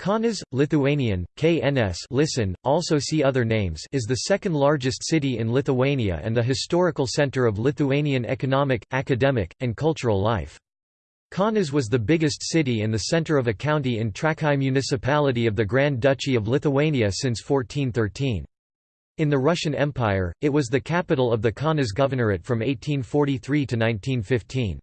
Kaunas, Lithuanian, KNS listen, also see other names is the second largest city in Lithuania and the historical centre of Lithuanian economic, academic, and cultural life. Kaunas was the biggest city and the centre of a county in Trakai municipality of the Grand Duchy of Lithuania since 1413. In the Russian Empire, it was the capital of the Kaunas Governorate from 1843 to 1915.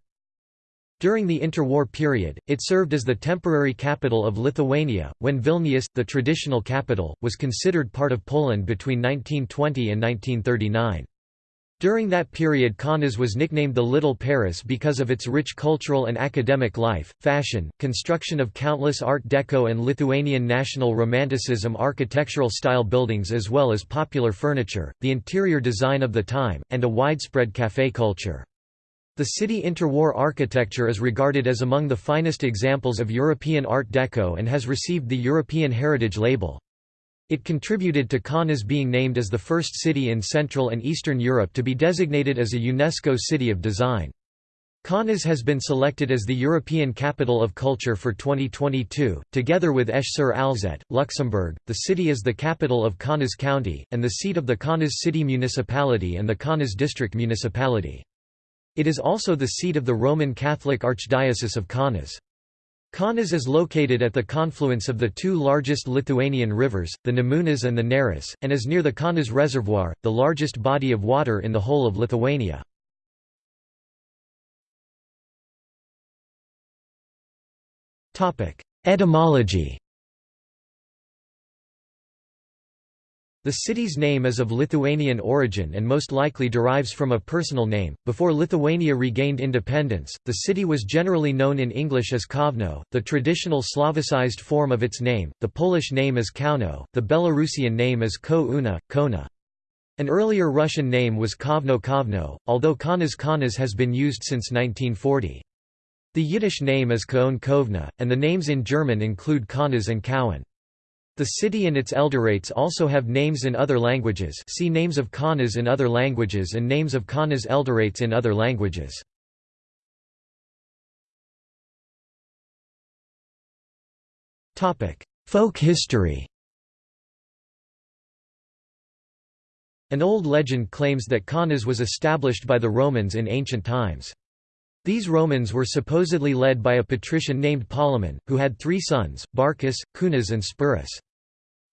During the interwar period, it served as the temporary capital of Lithuania, when Vilnius, the traditional capital, was considered part of Poland between 1920 and 1939. During that period Kaunas was nicknamed the Little Paris because of its rich cultural and academic life, fashion, construction of countless Art Deco and Lithuanian National Romanticism architectural style buildings as well as popular furniture, the interior design of the time, and a widespread café culture. The city interwar architecture is regarded as among the finest examples of European Art Deco and has received the European Heritage label. It contributed to Kaunas being named as the first city in Central and Eastern Europe to be designated as a UNESCO City of Design. Kaunas has been selected as the European Capital of Culture for 2022, together with Esch-sur-Alzette, Luxembourg. The city is the capital of Kaunas County, and the seat of the Kaunas City Municipality and the Kaunas District Municipality. It is also the seat of the Roman Catholic Archdiocese of Kaunas. Kaunas is located at the confluence of the two largest Lithuanian rivers, the Nemunas and the Neris, and is near the Kaunas Reservoir, the largest body of water in the whole of Lithuania. Etymology The city's name is of Lithuanian origin and most likely derives from a personal name. Before Lithuania regained independence, the city was generally known in English as Kovno, the traditional Slavicized form of its name, the Polish name is Kauno, the Belarusian name is Ko Una, Kona. An earlier Russian name was Kovno Kovno, although Kaunas Kaunas has been used since 1940. The Yiddish name is Kaon Kovna, and the names in German include Kaunas and Cowan. The city and its elderates also have names in other languages see Names of Kaunas in other languages and Names of Kaunas elderates in other languages. Folk history An old legend claims that Kaunas was established by the Romans in ancient times. These Romans were supposedly led by a patrician named Polemon, who had three sons, Barcus, Kunas and Spurus.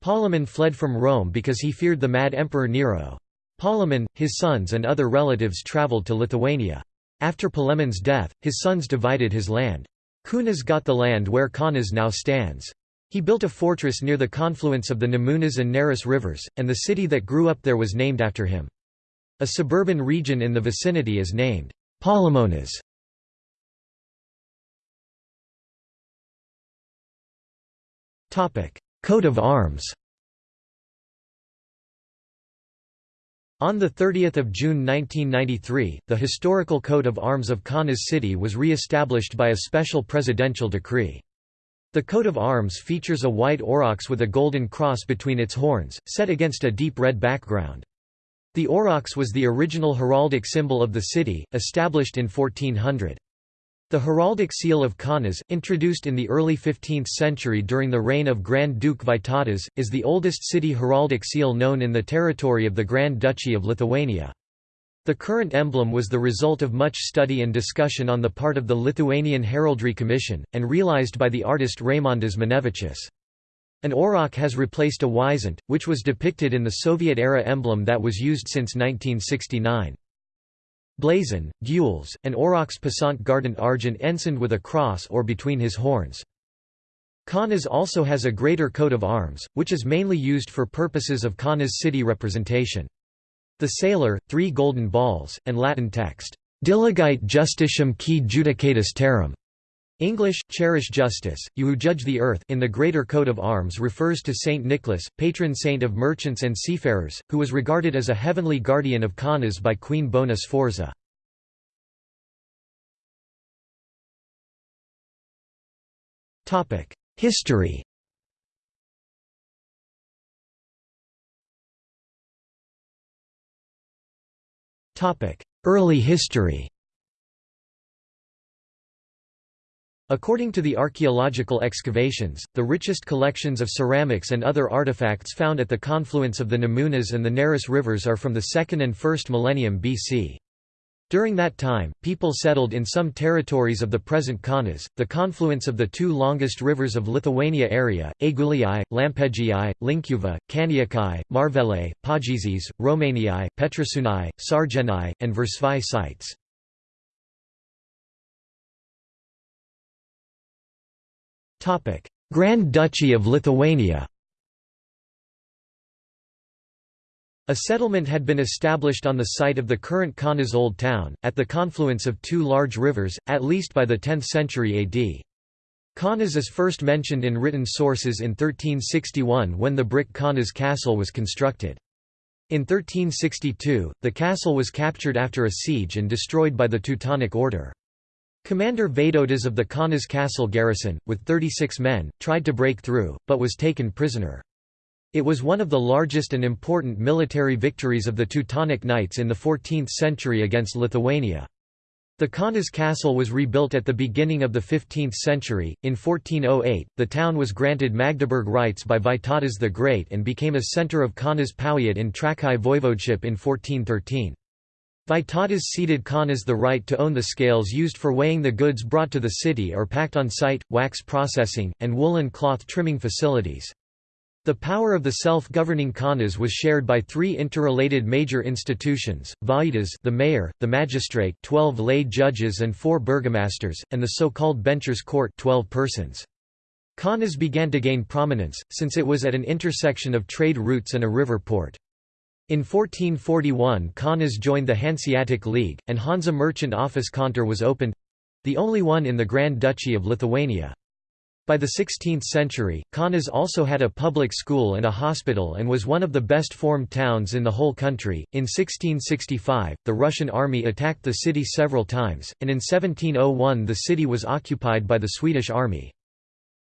Polemon fled from Rome because he feared the mad Emperor Nero. Polemon, his sons and other relatives travelled to Lithuania. After Polemon's death, his sons divided his land. Kunas got the land where Kaunas now stands. He built a fortress near the confluence of the Nemunas and Neris rivers, and the city that grew up there was named after him. A suburban region in the vicinity is named Palemonas. Coat of arms On 30 June 1993, the historical coat of arms of Kaunas city was re-established by a special presidential decree. The coat of arms features a white aurochs with a golden cross between its horns, set against a deep red background. The aurochs was the original heraldic symbol of the city, established in 1400. The heraldic seal of Kaunas, introduced in the early 15th century during the reign of Grand Duke Vytautas, is the oldest city heraldic seal known in the territory of the Grand Duchy of Lithuania. The current emblem was the result of much study and discussion on the part of the Lithuanian Heraldry Commission, and realized by the artist Raimondas Minevičius. An auroch has replaced a wisent, which was depicted in the Soviet-era emblem that was used since 1969. Blazon, gules, and aurochs passant gardant argent ensigned with a cross or between his horns. Kaunas also has a greater coat of arms, which is mainly used for purposes of Kaunas city representation. The sailor, three golden balls, and Latin text, Diligite justitiam qui judicatis terram, English, cherish justice, you who judge the earth in the greater coat of arms refers to Saint Nicholas, patron saint of merchants and seafarers, who was regarded as a heavenly guardian of Kaunas by Queen Bona Sforza. History Early history According to the archaeological excavations, the richest collections of ceramics and other artifacts found at the confluence of the Nemunas and the Neris rivers are from the 2nd and 1st millennium BC. During that time, people settled in some territories of the present Kaunas, the confluence of the two longest rivers of Lithuania area, Aigulii, Lampegii, Linkuva, Kaniakai, Marvele, Pagizis, Romaniai, Petrasunai, Sargenai, and Versvai sites. Grand Duchy of Lithuania A settlement had been established on the site of the current Kaunas Old Town, at the confluence of two large rivers, at least by the 10th century AD. Kaunas is first mentioned in written sources in 1361 when the brick Kaunas Castle was constructed. In 1362, the castle was captured after a siege and destroyed by the Teutonic Order. Commander Vaidotas of the Kaunas castle garrison, with 36 men, tried to break through, but was taken prisoner. It was one of the largest and important military victories of the Teutonic Knights in the 14th century against Lithuania. The Kaunas castle was rebuilt at the beginning of the 15th century. In 1408, the town was granted Magdeburg rights by Vytautas the Great and became a centre of Kaunas Powiat in Trakai voivodeship in 1413. Vytautas ceded Kaunas the right to own the scales used for weighing the goods brought to the city or packed on site, wax processing, and woolen cloth trimming facilities. The power of the self-governing Kaunas was shared by three interrelated major institutions, Vajudas the mayor, the magistrate 12 lay judges and four burgomasters, and the so-called benchers court 12 persons. Kaunas began to gain prominence, since it was at an intersection of trade routes and a river port. In 1441 Kaunas joined the Hanseatic League, and Hansa merchant office Kontor was opened—the only one in the Grand Duchy of Lithuania. By the 16th century, Kaunas also had a public school and a hospital and was one of the best formed towns in the whole country. In 1665, the Russian army attacked the city several times, and in 1701 the city was occupied by the Swedish army.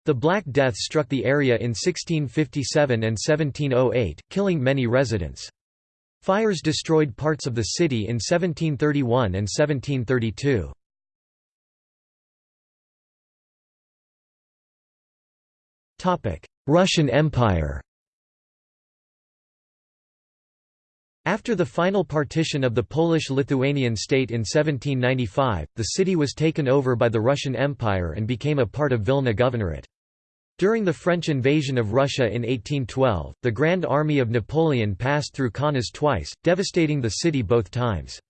The Black Death struck the area in 1657 and 1708, killing many residents. Fires destroyed parts of the city in 1731 and 1732. Russian Empire After the final partition of the Polish-Lithuanian state in 1795, the city was taken over by the Russian Empire and became a part of Vilna Governorate. During the French invasion of Russia in 1812, the Grand Army of Napoleon passed through Kaunas twice, devastating the city both times.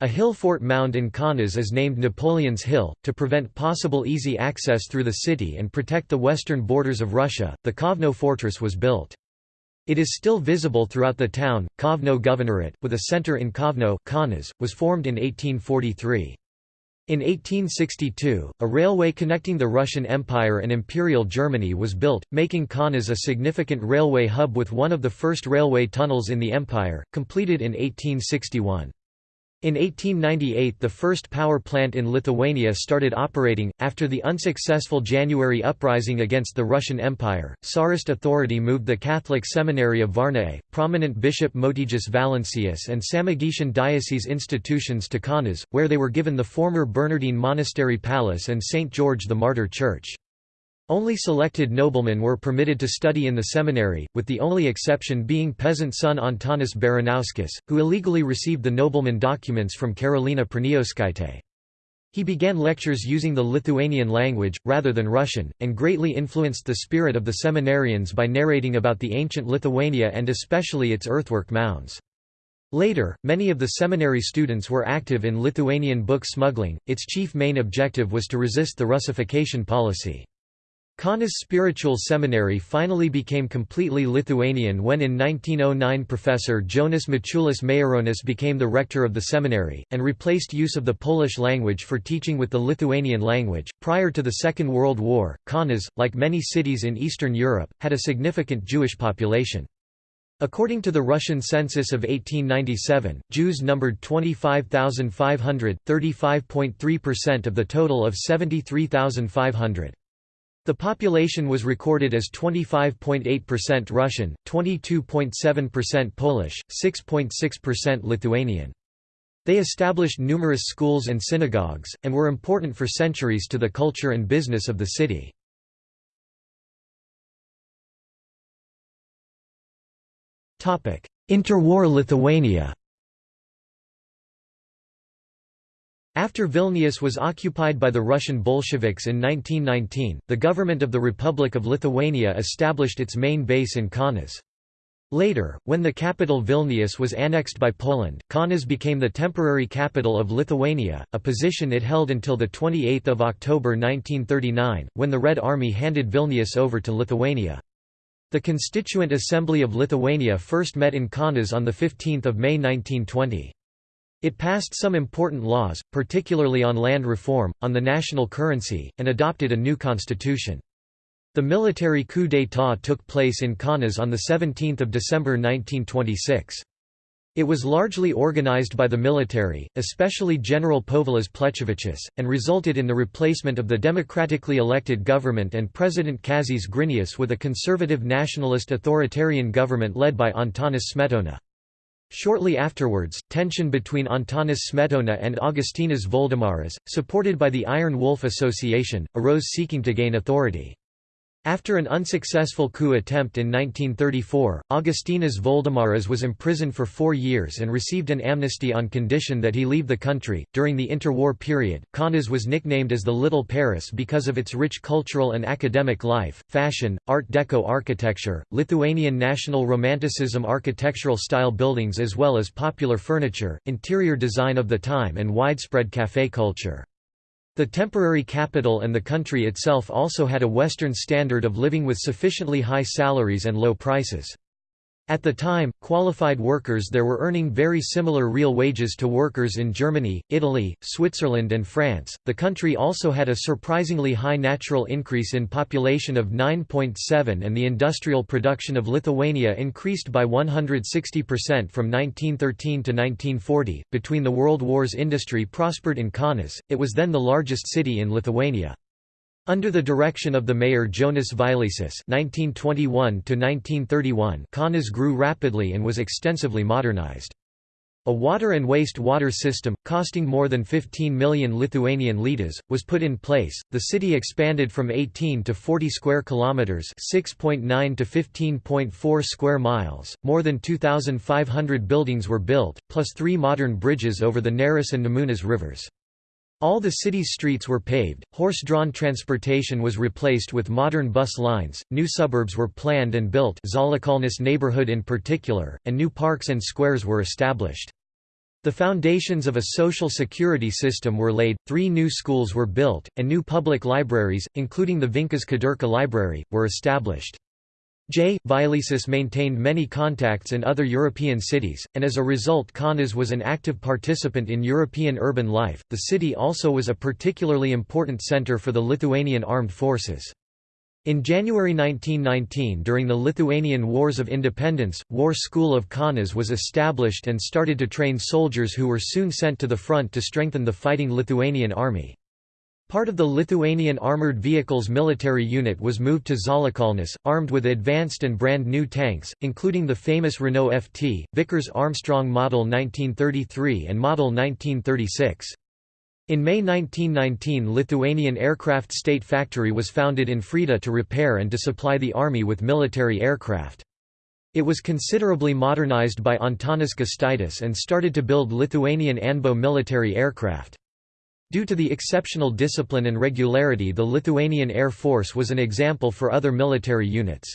A hill fort mound in Kaunas is named Napoleon's Hill, to prevent possible easy access through the city and protect the western borders of Russia. The Kovno fortress was built. It is still visible throughout the town. Kovno Governorate, with a center in Kovno, Kaunas, was formed in 1843. In 1862, a railway connecting the Russian Empire and Imperial Germany was built, making Kaunas a significant railway hub with one of the first railway tunnels in the empire, completed in 1861. In 1898 the first power plant in Lithuania started operating. After the unsuccessful January uprising against the Russian Empire, Tsarist authority moved the Catholic Seminary of Varniai, prominent Bishop Motiejus Valancius and Samogitian diocese institutions to Kaunas, where they were given the former Bernardine Monastery Palace and St. George the Martyr Church. Only selected noblemen were permitted to study in the seminary, with the only exception being peasant son Antanas Baranauskas, who illegally received the nobleman documents from Karolina Praniauskaitė. He began lectures using the Lithuanian language, rather than Russian, and greatly influenced the spirit of the seminarians by narrating about the ancient Lithuania and especially its earthwork mounds. Later, many of the seminary students were active in Lithuanian book smuggling, its chief main objective was to resist the Russification policy. Kaunas Spiritual Seminary finally became completely Lithuanian when in 1909 Professor Jonas Mačiulis Maironis became the rector of the seminary, and replaced use of the Polish language for teaching with the Lithuanian language. Prior to the Second World War, Kaunas, like many cities in Eastern Europe, had a significant Jewish population. According to the Russian census of 1897, Jews numbered 25,500, 35.3% of the total of 73,500. The population was recorded as 25.8% Russian, 22.7% Polish, 6.6% Lithuanian. They established numerous schools and synagogues, and were important for centuries to the culture and business of the city. Interwar Lithuania After Vilnius was occupied by the Russian Bolsheviks in 1919, the government of the Republic of Lithuania established its main base in Kaunas. Later, when the capital Vilnius was annexed by Poland, Kaunas became the temporary capital of Lithuania, a position it held until 28 October 1939, when the Red Army handed Vilnius over to Lithuania. The Constituent Assembly of Lithuania first met in Kaunas on 15 May 1920. It passed some important laws, particularly on land reform, on the national currency, and adopted a new constitution. The military coup d'état took place in Kaunas on 17 December 1926. It was largely organized by the military, especially General Povilas Plechavičius, and resulted in the replacement of the democratically elected government and President Kazys Grinius with a conservative nationalist authoritarian government led by Antanas Smetona. Shortly afterwards, tension between Antanas Smetona and Augustinas Voldemaras, supported by the Iron Wolf Association, arose seeking to gain authority. After an unsuccessful coup attempt in 1934, Augustinas Voldemaras was imprisoned for four years and received an amnesty on condition that he leave the country. During the interwar period, Kaunas was nicknamed as the Little Paris because of its rich cultural and academic life, fashion, Art Deco architecture, Lithuanian national romanticism architectural style buildings, as well as popular furniture, interior design of the time, and widespread café culture. The temporary capital and the country itself also had a Western standard of living with sufficiently high salaries and low prices. At the time, qualified workers there were earning very similar real wages to workers in Germany, Italy, Switzerland, and France. The country also had a surprisingly high natural increase in population of 9.7, and the industrial production of Lithuania increased by 160% from 1913 to 1940. Between the World Wars, industry prospered in Kaunas, it was then the largest city in Lithuania. Under the direction of the mayor Jonas (1921–1931), Kaunas grew rapidly and was extensively modernized. A water and waste water system, costing more than 15 million Lithuanian litas, was put in place. The city expanded from 18 to 40 square kilometers, 6.9 to 15.4 square miles. More than 2,500 buildings were built, plus three modern bridges over the Neris and Nemunas rivers. All the city's streets were paved, horse-drawn transportation was replaced with modern bus lines, new suburbs were planned and built Žaliakalnis neighborhood in particular, and new parks and squares were established. The foundations of a social security system were laid, three new schools were built, and new public libraries, including the Vincas Kudirka Library, were established. J. Vileisis maintained many contacts in other European cities, and as a result Kaunas was an active participant in European urban life. The city also was a particularly important center for the Lithuanian armed forces. In January 1919 during the Lithuanian Wars of Independence, War School of Kaunas was established and started to train soldiers who were soon sent to the front to strengthen the fighting Lithuanian army. Part of the Lithuanian Armoured Vehicles military unit was moved to Žaliakalnis, armed with advanced and brand new tanks, including the famous Renault FT, Vickers Armstrong Model 1933 and Model 1936. In May 1919 Lithuanian Aircraft State Factory was founded in Freda to repair and to supply the army with military aircraft. It was considerably modernized by Antanas Gustaitis and started to build Lithuanian Anbo military aircraft. Due to the exceptional discipline and regularity the Lithuanian Air Force was an example for other military units.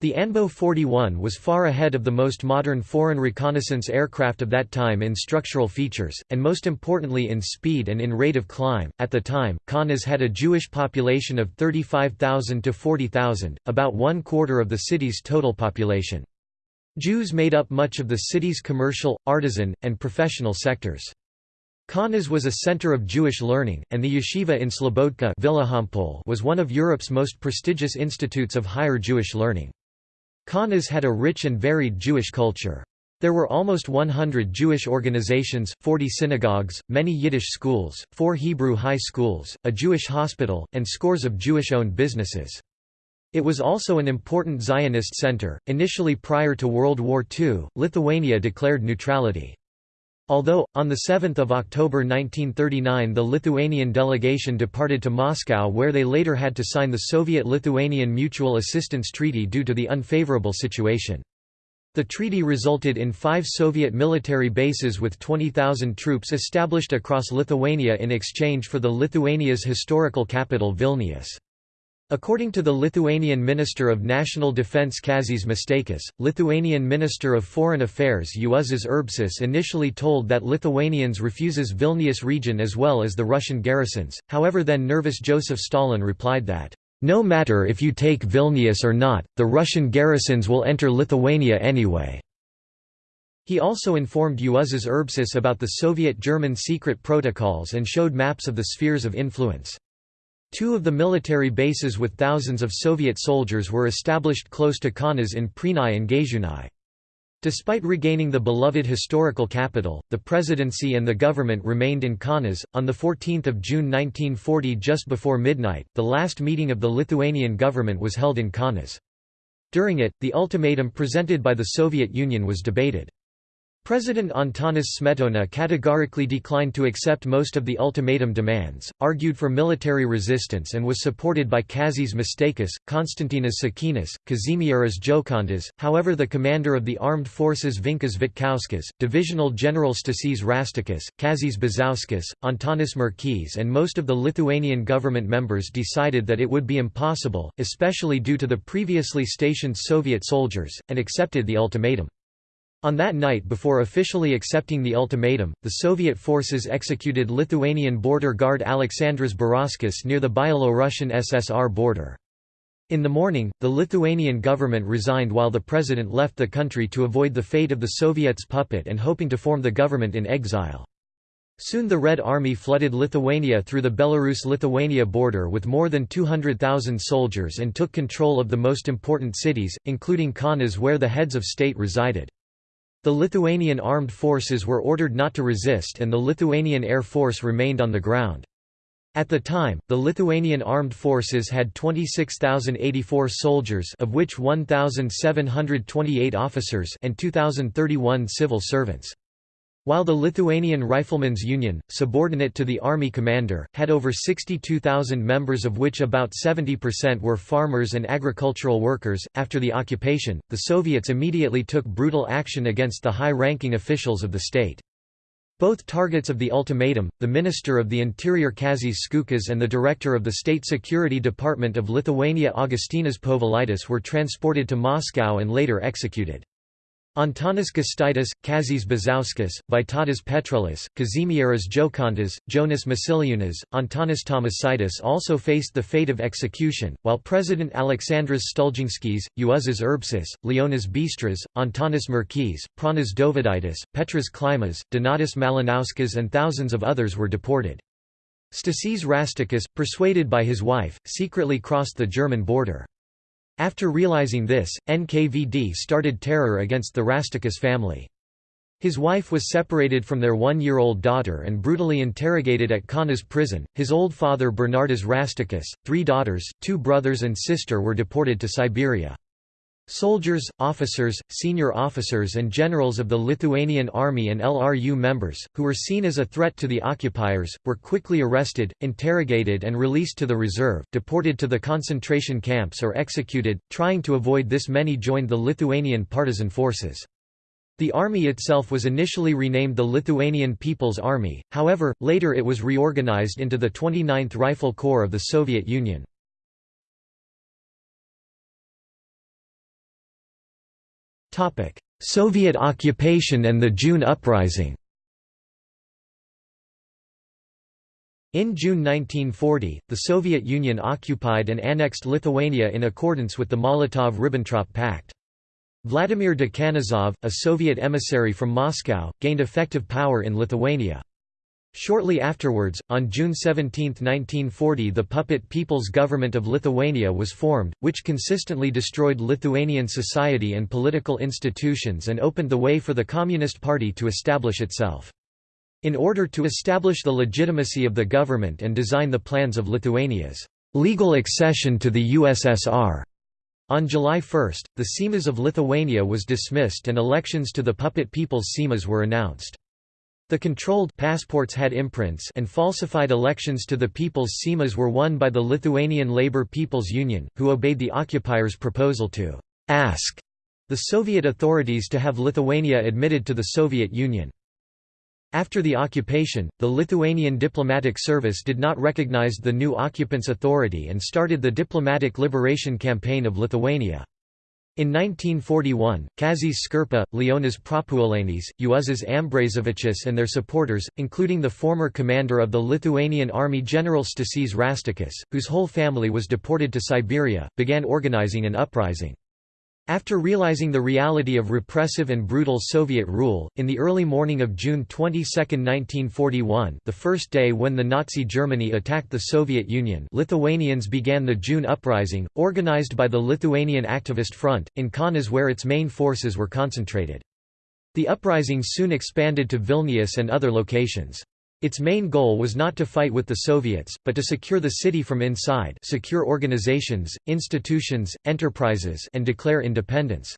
The Anbo 41 was far ahead of the most modern foreign reconnaissance aircraft of that time in structural features, and most importantly in speed and in rate of climb. At the time, Kaunas had a Jewish population of 35,000 to 40,000, about one quarter of the city's total population. Jews made up much of the city's commercial, artisan, and professional sectors. Kaunas was a center of Jewish learning, and the yeshiva in Slobodka was one of Europe's most prestigious institutes of higher Jewish learning. Kaunas had a rich and varied Jewish culture. There were almost 100 Jewish organizations, 40 synagogues, many Yiddish schools, four Hebrew high schools, a Jewish hospital, and scores of Jewish-owned businesses. It was also an important Zionist center. Initially prior to World War II, Lithuania declared neutrality. Although, on 7 October 1939 the Lithuanian delegation departed to Moscow where they later had to sign the Soviet-Lithuanian Mutual Assistance Treaty due to the unfavorable situation. The treaty resulted in five Soviet military bases with 20,000 troops established across Lithuania in exchange for the Lithuania's historical capital Vilnius. According to the Lithuanian Minister of National Defense Kazys Musteikis, Lithuanian Minister of Foreign Affairs Juozas Urbšys initially told that Lithuanians refuses Vilnius region as well as the Russian garrisons, however then nervous Joseph Stalin replied that, "...no matter if you take Vilnius or not, the Russian garrisons will enter Lithuania anyway." He also informed Juozas Urbšys about the Soviet-German secret protocols and showed maps of the spheres of influence. Two of the military bases with thousands of Soviet soldiers were established close to Kaunas in Prenai and Gaižiūnai. Despite regaining the beloved historical capital, the presidency and the government remained in Kaunas. On 14 June 1940 just before midnight, the last meeting of the Lithuanian government was held in Kaunas. During it, the ultimatum presented by the Soviet Union was debated. President Antanas Smetona categorically declined to accept most of the ultimatum demands, argued for military resistance and was supported by Kazys Musteikis, Konstantinas Sakynas, Kazimieras Džokantas, however the commander of the armed forces Vincas Vitkauskas, Divisional General Stasys Rastikas, Kazys Bizauskas, Antanas Merkys and most of the Lithuanian government members decided that it would be impossible, especially due to the previously stationed Soviet soldiers, and accepted the ultimatum. On that night before officially accepting the ultimatum, the Soviet forces executed Lithuanian border guard Aleksandras Barauskas near the Byelorussian SSR border. In the morning, the Lithuanian government resigned while the president left the country to avoid the fate of the Soviets' puppet and hoping to form the government in exile. Soon the Red Army flooded Lithuania through the Belarus-Lithuania border with more than 200,000 soldiers and took control of the most important cities, including Kaunas where the heads of state resided. The Lithuanian armed forces were ordered not to resist and the Lithuanian Air Force remained on the ground. At the time, the Lithuanian armed forces had 26,084 soldiers of which 1,728 officers and 2,031 civil servants. While the Lithuanian Riflemen's Union, subordinate to the army commander, had over 62,000 members of which about 70% were farmers and agricultural workers, after the occupation, the Soviets immediately took brutal action against the high-ranking officials of the state. Both targets of the ultimatum, the Minister of the Interior Kazys Skučas and the Director of the State Security Department of Lithuania Augustinas Povilaitis were transported to Moscow and later executed. Antanas Gustaitis, Kazys Bizauskas, Vytautas Petrulis, Kazimieras Džokantas, Jonas Masiliūnas, Antanas Tomasaitis also faced the fate of execution, while President Aleksandras Stulginskis, Juozas Urbšys, Leonas Bistras, Antanas Merkys, Pranas Dovydaitis, Petras Klimas, Donatas Malinauskas and thousands of others were deported. Stasys Rastikas, persuaded by his wife, secretly crossed the German border. After realizing this, NKVD started terror against the Rastikas family. His wife was separated from their one-year-old daughter and brutally interrogated at Kaunas prison. His old father Bernardas Rastikas, three daughters, two brothers and sister were deported to Siberia. Soldiers, officers, senior officers and generals of the Lithuanian army and LRU members, who were seen as a threat to the occupiers, were quickly arrested, interrogated and released to the reserve, deported to the concentration camps or executed. Trying to avoid this many joined the Lithuanian partisan forces. The army itself was initially renamed the Lithuanian People's Army, however, later it was reorganized into the 29th Rifle Corps of the Soviet Union. Soviet occupation and the June Uprising In June 1940, the Soviet Union occupied and annexed Lithuania in accordance with the Molotov–Ribbentrop Pact. Vladimir Dekanozov, a Soviet emissary from Moscow, gained effective power in Lithuania. Shortly afterwards, on June 17, 1940 the puppet People's Government of Lithuania was formed, which consistently destroyed Lithuanian society and political institutions and opened the way for the Communist Party to establish itself. In order to establish the legitimacy of the government and design the plans of Lithuania's legal accession to the USSR, on July 1, the Seimas of Lithuania was dismissed and elections to the puppet People's Seimas were announced. The controlled passports had imprints and falsified elections to the People's Seimas were won by the Lithuanian Labour People's Union, who obeyed the occupiers' proposal to «ask» the Soviet authorities to have Lithuania admitted to the Soviet Union. After the occupation, the Lithuanian diplomatic service did not recognize the new occupants' authority and started the Diplomatic Liberation Campaign of Lithuania. In 1941, Kazys Škirpa, Leonas Prapuolenis, Juozas Ambrazevičius and their supporters, including the former commander of the Lithuanian army General Stasys Rastikas, whose whole family was deported to Siberia, began organizing an uprising. After realizing the reality of repressive and brutal Soviet rule, in the early morning of June 22, 1941 the first day when the Nazi Germany attacked the Soviet Union Lithuanians began the June Uprising, organized by the Lithuanian Activist Front, in Kaunas where its main forces were concentrated. The uprising soon expanded to Vilnius and other locations. Its main goal was not to fight with the Soviets, but to secure the city from inside secure organizations, institutions, enterprises and declare independence.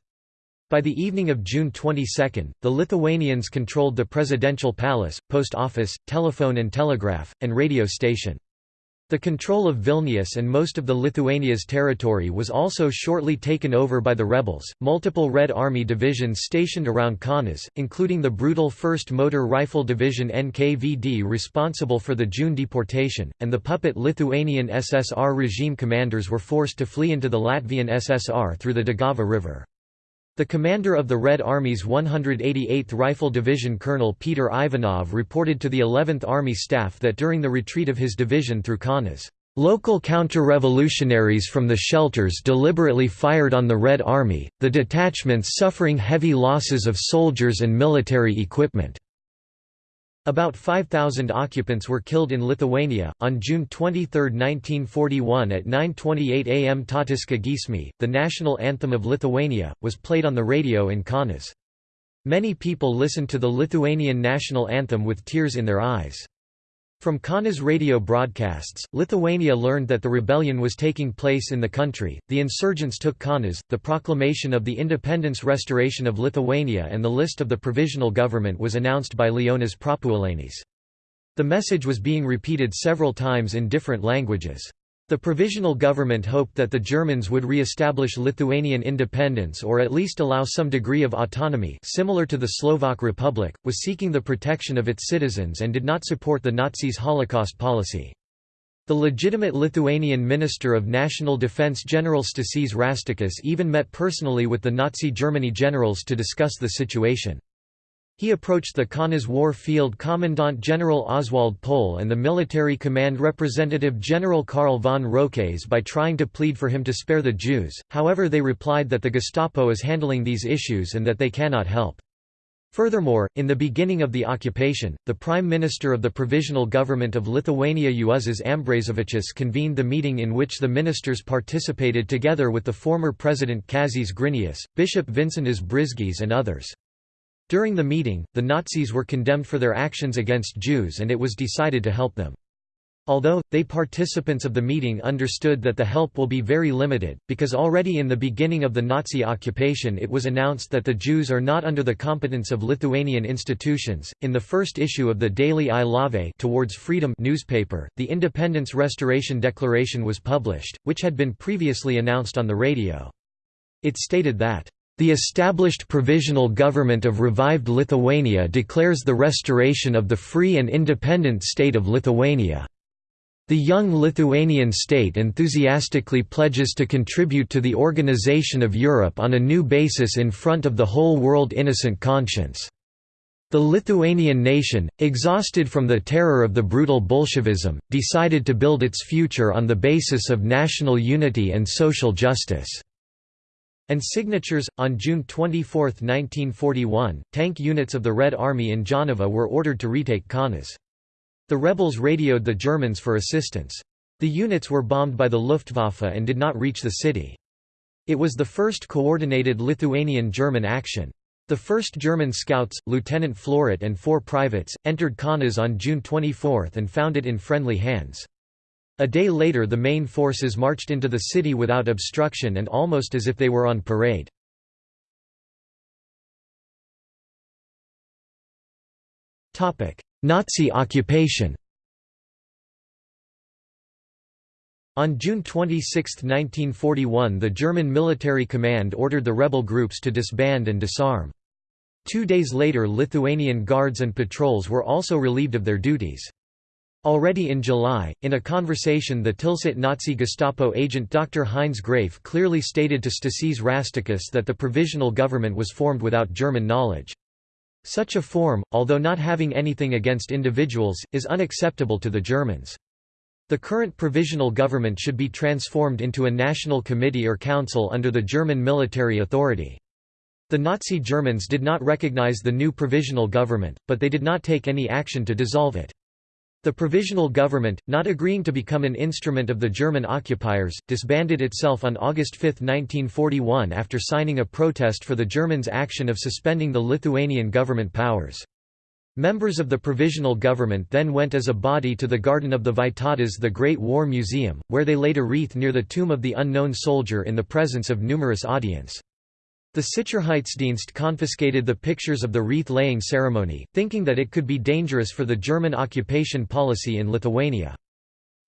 By the evening of June 22, the Lithuanians controlled the presidential palace, post office, telephone and telegraph, and radio station. The control of Vilnius and most of the Lithuania's territory was also shortly taken over by the rebels. Multiple Red Army divisions stationed around Kaunas, including the brutal 1st Motor Rifle Division NKVD responsible for the June deportation, and the puppet Lithuanian SSR regime commanders were forced to flee into the Latvian SSR through the Daugava River. The commander of the Red Army's 188th Rifle Division Colonel Peter Ivanov reported to the 11th Army staff that during the retreat of his division through Kaunas, Local counter-revolutionaries from the shelters deliberately fired on the Red Army, the detachments suffering heavy losses of soldiers and military equipment. About 5,000 occupants were killed in Lithuania. On June 23, 1941 at 9.28 am Tautiška giesmė, the national anthem of Lithuania, was played on the radio in Kaunas. Many people listened to the Lithuanian national anthem with tears in their eyes. From Kaunas radio broadcasts, Lithuania learned that the rebellion was taking place in the country. The insurgents took Kaunas, the proclamation of the independence restoration of Lithuania, and the list of the provisional government was announced by Leonas Prapuolenis. The message was being repeated several times in different languages. The provisional government hoped that the Germans would re-establish Lithuanian independence or at least allow some degree of autonomy similar to the Slovak Republic, was seeking the protection of its citizens and did not support the Nazis' Holocaust policy. The legitimate Lithuanian Minister of National Defense General Stasys Rastikas even met personally with the Nazi Germany generals to discuss the situation. He approached the Kaunas War Field Commandant General Oswald Pohl and the Military Command Representative General Karl von Roques by trying to plead for him to spare the Jews, however they replied that the Gestapo is handling these issues and that they cannot help. Furthermore, in the beginning of the occupation, the Prime Minister of the Provisional Government of Lithuania Juozas Ambrazevičius convened the meeting in which the ministers participated together with the former President Kazys Grinius, Bishop Vincentas Brizgys and others. During the meeting, the Nazis were condemned for their actions against Jews and it was decided to help them. Although, they participants of the meeting understood that the help will be very limited, because already in the beginning of the Nazi occupation it was announced that the Jews are not under the competence of Lithuanian institutions. In the first issue of the daily I Laisvė Towards Freedom newspaper, the Independence Restoration Declaration was published, which had been previously announced on the radio. It stated that the established provisional government of revived Lithuania declares the restoration of the free and independent state of Lithuania. The young Lithuanian state enthusiastically pledges to contribute to the organization of Europe on a new basis in front of the whole world innocent conscience. The Lithuanian nation, exhausted from the terror of the brutal Bolshevism, decided to build its future on the basis of national unity and social justice and signatures. On June 24, 1941, tank units of the Red Army in Jonava were ordered to retake Kaunas. The rebels radioed the Germans for assistance. The units were bombed by the Luftwaffe and did not reach the city. It was the first coordinated Lithuanian-German action. The 1st German scouts, Lieutenant Floret and four privates, entered Kaunas on June 24 and found it in friendly hands. A day later the main forces marched into the city without obstruction and almost as if they were on parade. Nazi occupation On June 26, 1941 the German military command ordered the rebel groups to disband and disarm. Two days later Lithuanian guards and patrols were also relieved of their duties. Already in July, in a conversation the Tilsit Nazi Gestapo agent Dr. Heinz Grafe clearly stated to Stasys Rastikas that the provisional government was formed without German knowledge. Such a form, although not having anything against individuals, is unacceptable to the Germans. The current provisional government should be transformed into a national committee or council under the German military authority. The Nazi Germans did not recognize the new provisional government, but they did not take any action to dissolve it. The provisional government, not agreeing to become an instrument of the German occupiers, disbanded itself on August 5, 1941 after signing a protest for the Germans' action of suspending the Lithuanian government powers. Members of the provisional government then went as a body to the Garden of the Vytautas the Great War Museum, where they laid a wreath near the tomb of the unknown soldier in the presence of numerous audience. The Sicherheitsdienst confiscated the pictures of the wreath-laying ceremony, thinking that it could be dangerous for the German occupation policy in Lithuania.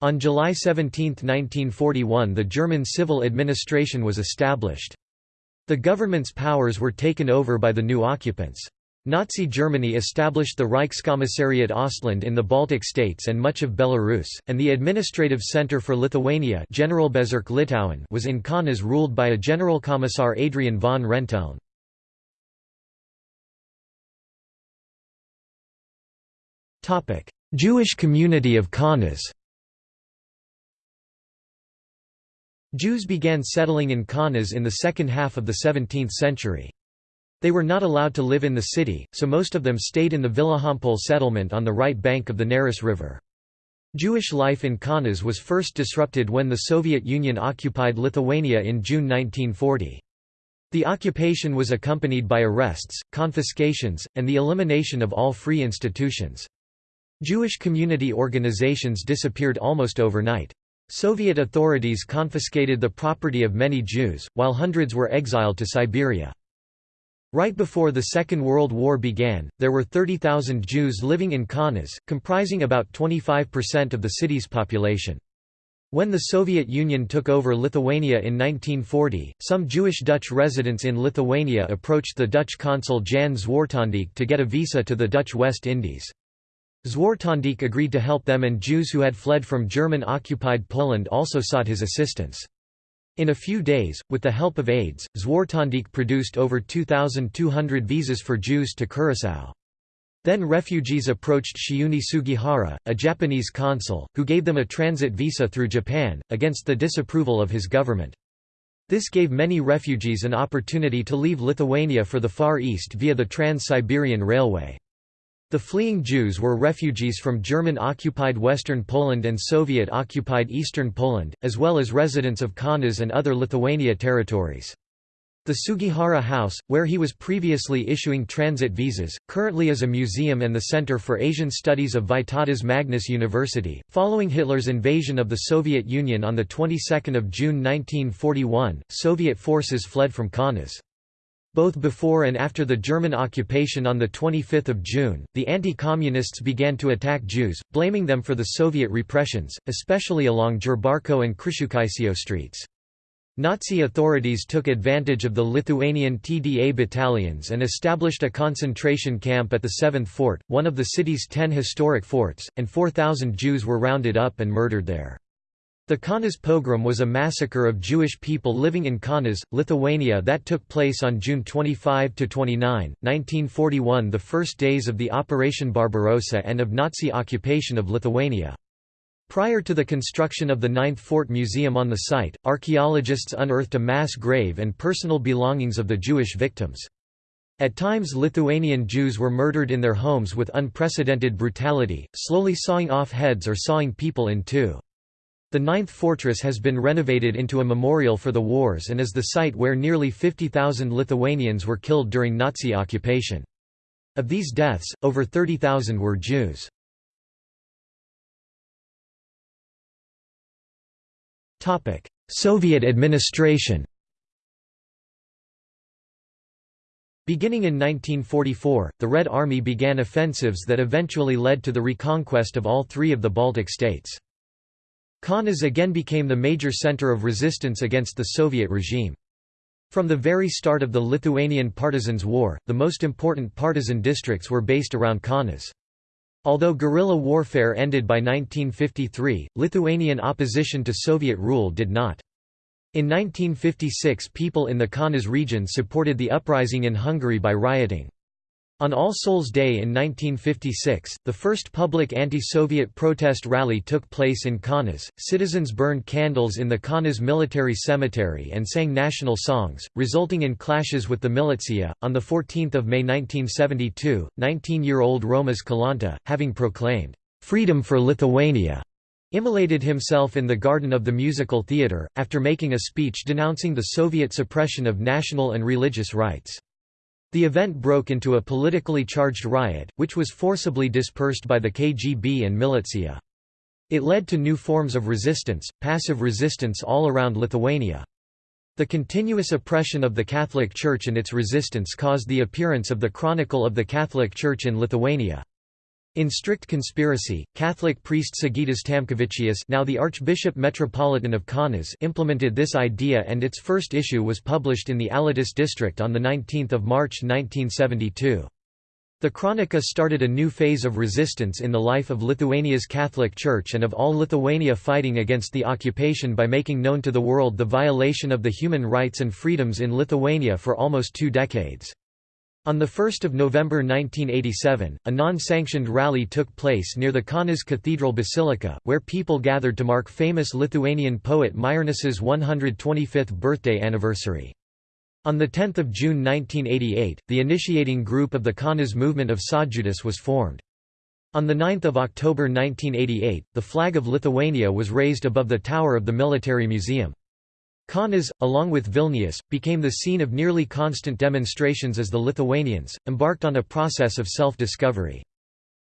On July 17, 1941 the German civil administration was established. The government's powers were taken over by the new occupants. Nazi Germany established the Reichskommissariat Ostland in the Baltic states and much of Belarus, and the administrative centre for Lithuania Generalbezirk Litauen was in Kaunas ruled by a General Commissar Adrian von Renteln. Jewish community of Kaunas Jews began settling in Kaunas in the second half of the 17th century. They were not allowed to live in the city, so most of them stayed in the Vilijampolė settlement on the right bank of the Neris River. Jewish life in Kaunas was first disrupted when the Soviet Union occupied Lithuania in June 1940. The occupation was accompanied by arrests, confiscations, and the elimination of all free institutions. Jewish community organizations disappeared almost overnight. Soviet authorities confiscated the property of many Jews, while hundreds were exiled to Siberia. Right before the Second World War began, there were 30,000 Jews living in Kaunas, comprising about 25% of the city's population. When the Soviet Union took over Lithuania in 1940, some Jewish Dutch residents in Lithuania approached the Dutch consul Jan Zwartendijk to get a visa to the Dutch West Indies. Zwartendijk agreed to help them and Jews who had fled from German-occupied Poland also sought his assistance. In a few days, with the help of aides, Zwartendijk produced over 2,200 visas for Jews to Curaçao. Then refugees approached Chiune Sugihara, a Japanese consul, who gave them a transit visa through Japan, against the disapproval of his government. This gave many refugees an opportunity to leave Lithuania for the Far East via the Trans-Siberian Railway. The fleeing Jews were refugees from German-occupied Western Poland and Soviet-occupied Eastern Poland, as well as residents of Kaunas and other Lithuania territories. The Sugihara House, where he was previously issuing transit visas, currently is a museum and the Center for Asian Studies of Vytautas Magnus University. Following Hitler's invasion of the Soviet Union on the 22nd of June 1941, Soviet forces fled from Kaunas. Both before and after the German occupation on 25 June, the anti-communists began to attack Jews, blaming them for the Soviet repressions, especially along Jurbarko and Kriščiūkaitė streets. Nazi authorities took advantage of the Lithuanian TDA battalions and established a concentration camp at the 7th Fort, one of the city's ten historic forts, and 4,000 Jews were rounded up and murdered there. The Kaunas pogrom was a massacre of Jewish people living in Kaunas, Lithuania that took place on June 25–29, 1941 the first days of the Operation Barbarossa and of Nazi occupation of Lithuania. Prior to the construction of the Ninth Fort Museum on the site, archaeologists unearthed a mass grave and personal belongings of the Jewish victims. At times Lithuanian Jews were murdered in their homes with unprecedented brutality, slowly sawing off heads or sawing people in two. The ninth fortress has been renovated into a memorial for the wars and is the site where nearly 50,000 Lithuanians were killed during Nazi occupation. Of these deaths, over 30,000 were Jews. Soviet administration Beginning in 1944, the Red Army began offensives that eventually led to the reconquest of all three of the Baltic states. Kaunas again became the major center of resistance against the Soviet regime. From the very start of the Lithuanian Partisans' War, the most important partisan districts were based around Kaunas. Although guerrilla warfare ended by 1953, Lithuanian opposition to Soviet rule did not. In 1956 people in the Kaunas region supported the uprising in Hungary by rioting. On All Souls' Day in 1956, the first public anti-Soviet protest rally took place in Kaunas. Citizens burned candles in the Kaunas military cemetery and sang national songs, resulting in clashes with the militia. On the 14th of May 1972, 19-year-old Romas Kalanta, having proclaimed freedom for Lithuania, immolated himself in the garden of the musical theatre, after making a speech denouncing the Soviet suppression of national and religious rights. The event broke into a politically charged riot, which was forcibly dispersed by the KGB and militia. It led to new forms of resistance, passive resistance all around Lithuania. The continuous oppression of the Catholic Church and its resistance caused the appearance of the Chronicle of the Catholic Church in Lithuania. In strict conspiracy, Catholic priest Sigitas Tamkevičius now the Archbishop Metropolitan of Kaunas implemented this idea and its first issue was published in the Alytus district on 19 March 1972. The Chronica started a new phase of resistance in the life of Lithuania's Catholic Church and of all Lithuania fighting against the occupation by making known to the world the violation of the human rights and freedoms in Lithuania for almost two decades. On 1 November 1987, a non-sanctioned rally took place near the Kaunas Cathedral Basilica, where people gathered to mark famous Lithuanian poet Maironis's 125th birthday anniversary. On 10 June 1988, the initiating group of the Kaunas movement of Sąjūdis was formed. On 9 October 1988, the flag of Lithuania was raised above the tower of the military museum. Kaunas, along with Vilnius, became the scene of nearly constant demonstrations as the Lithuanians, embarked on a process of self-discovery.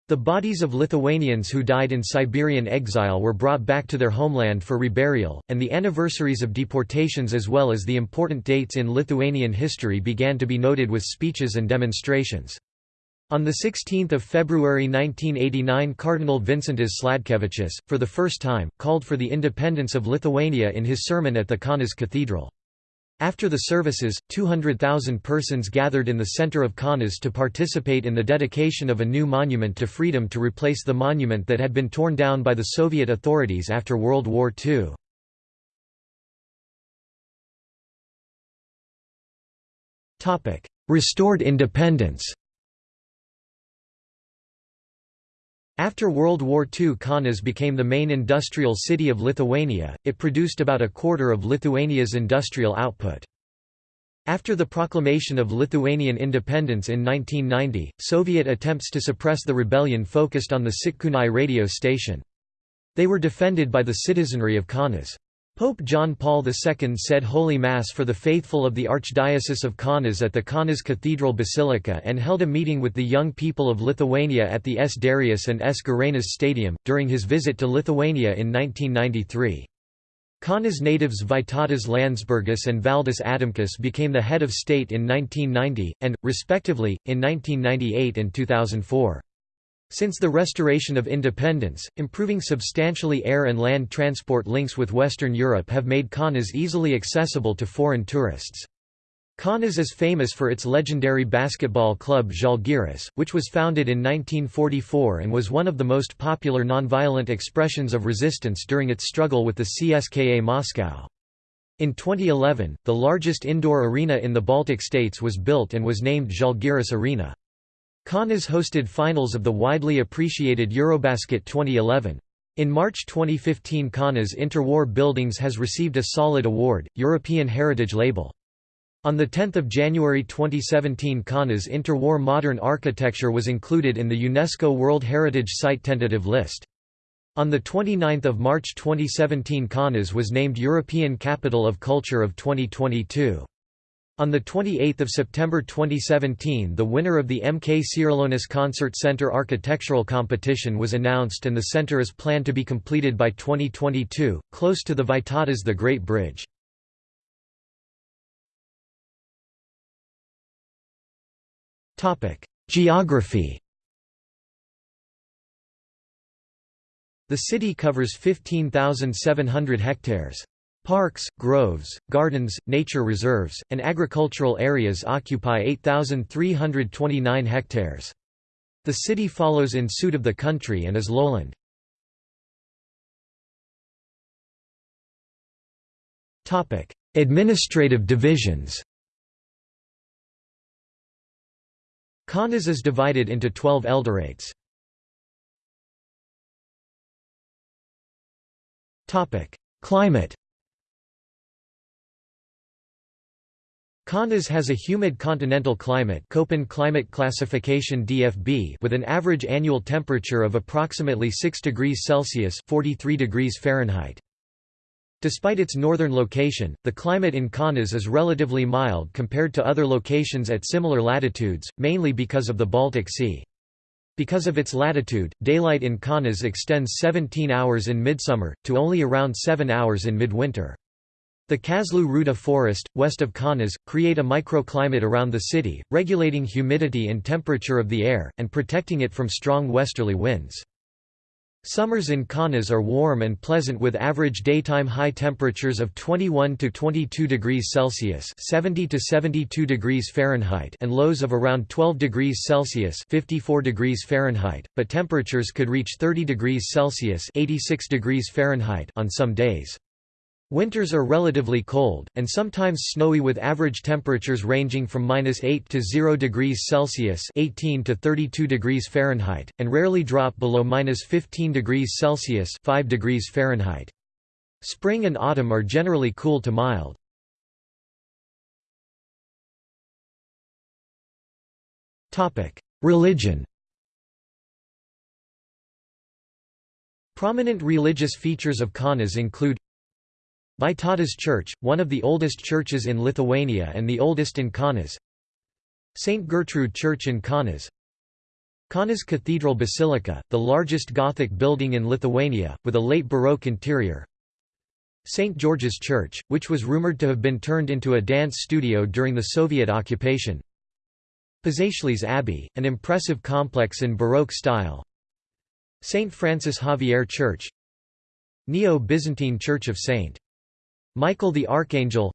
The bodies of Lithuanians who died in Siberian exile were brought back to their homeland for reburial, and the anniversaries of deportations as well as the important dates in Lithuanian history began to be noted with speeches and demonstrations. On 16 February 1989 Cardinal Vincentas Sladkevičius, for the first time, called for the independence of Lithuania in his sermon at the Kaunas Cathedral. After the services, 200,000 persons gathered in the center of Kaunas to participate in the dedication of a new monument to freedom to replace the monument that had been torn down by the Soviet authorities after World War II. Restored independence After World War II Kaunas became the main industrial city of Lithuania, it produced about a quarter of Lithuania's industrial output. After the proclamation of Lithuanian independence in 1990, Soviet attempts to suppress the rebellion focused on the Sitkunai radio station. They were defended by the citizenry of Kaunas. Pope John Paul II said Holy Mass for the faithful of the Archdiocese of Kaunas at the Kaunas Cathedral Basilica and held a meeting with the young people of Lithuania at the S. Darius and S. Girėnas Stadium, during his visit to Lithuania in 1993. Kaunas natives Vytautas Landsbergis and Valdas Adamkus became the head of state in 1990, and, respectively, in 1998 and 2004. Since the restoration of independence, improving substantially air and land transport links with Western Europe have made Kaunas easily accessible to foreign tourists. Kaunas is famous for its legendary basketball club Žalgiris, which was founded in 1944 and was one of the most popular nonviolent expressions of resistance during its struggle with the CSKA Moscow. In 2011, the largest indoor arena in the Baltic states was built and was named Žalgiris Arena. Kaunas hosted finals of the widely appreciated Eurobasket 2011. In March 2015 Kaunas Interwar Buildings has received a Solid Award, European Heritage Label. On 10 January 2017 Kaunas Interwar Modern Architecture was included in the UNESCO World Heritage Site tentative list. On 29 March 2017 Kaunas was named European Capital of Culture of 2022. On 28 September 2017 the winner of the MK Čiurlionis Concert Center architectural competition was announced and the center is planned to be completed by 2022, close to the Vytautas the Great Bridge. Geography The city covers 15,700 hectares. Parks, groves, gardens, nature reserves, and agricultural areas occupy 8,329 hectares. The city follows in suit of the country and is lowland. Administrative divisions Kaunas is divided into 12 elderates. Climate Kaunas has a humid continental climate Köppen climate classification DFB with an average annual temperature of approximately 6 degrees Celsius 43 degrees Fahrenheit. Despite its northern location, the climate in Kaunas is relatively mild compared to other locations at similar latitudes, mainly because of the Baltic Sea. Because of its latitude, daylight in Kaunas extends 17 hours in midsummer, to only around 7 hours in midwinter. The Kazlu Ruda forest, west of Kaunas, create a microclimate around the city, regulating humidity and temperature of the air, and protecting it from strong westerly winds. Summers in Kaunas are warm and pleasant with average daytime high temperatures of 21 to 22 degrees Celsius (70 to 72 degrees Fahrenheit) and lows of around 12 degrees Celsius (54 degrees Fahrenheit), but temperatures could reach 30 degrees Celsius (86 degrees Fahrenheit) on some days. Winters are relatively cold, and sometimes snowy with average temperatures ranging from minus 8 to 0 degrees Celsius 18 to 32 degrees Fahrenheit, and rarely drop below minus 15 degrees Celsius 5 degrees Fahrenheit. Spring and autumn are generally cool to mild. Religion Prominent religious features of Kaunas include Vytautas Church, one of the oldest churches in Lithuania and the oldest in Kaunas St. Gertrude Church in Kaunas Kaunas Cathedral Basilica, the largest Gothic building in Lithuania, with a late Baroque interior St. George's Church, which was rumored to have been turned into a dance studio during the Soviet occupation Pažaislis Abbey, an impressive complex in Baroque style St. Francis Xavier Church Neo-Byzantine Church of St. Michael the Archangel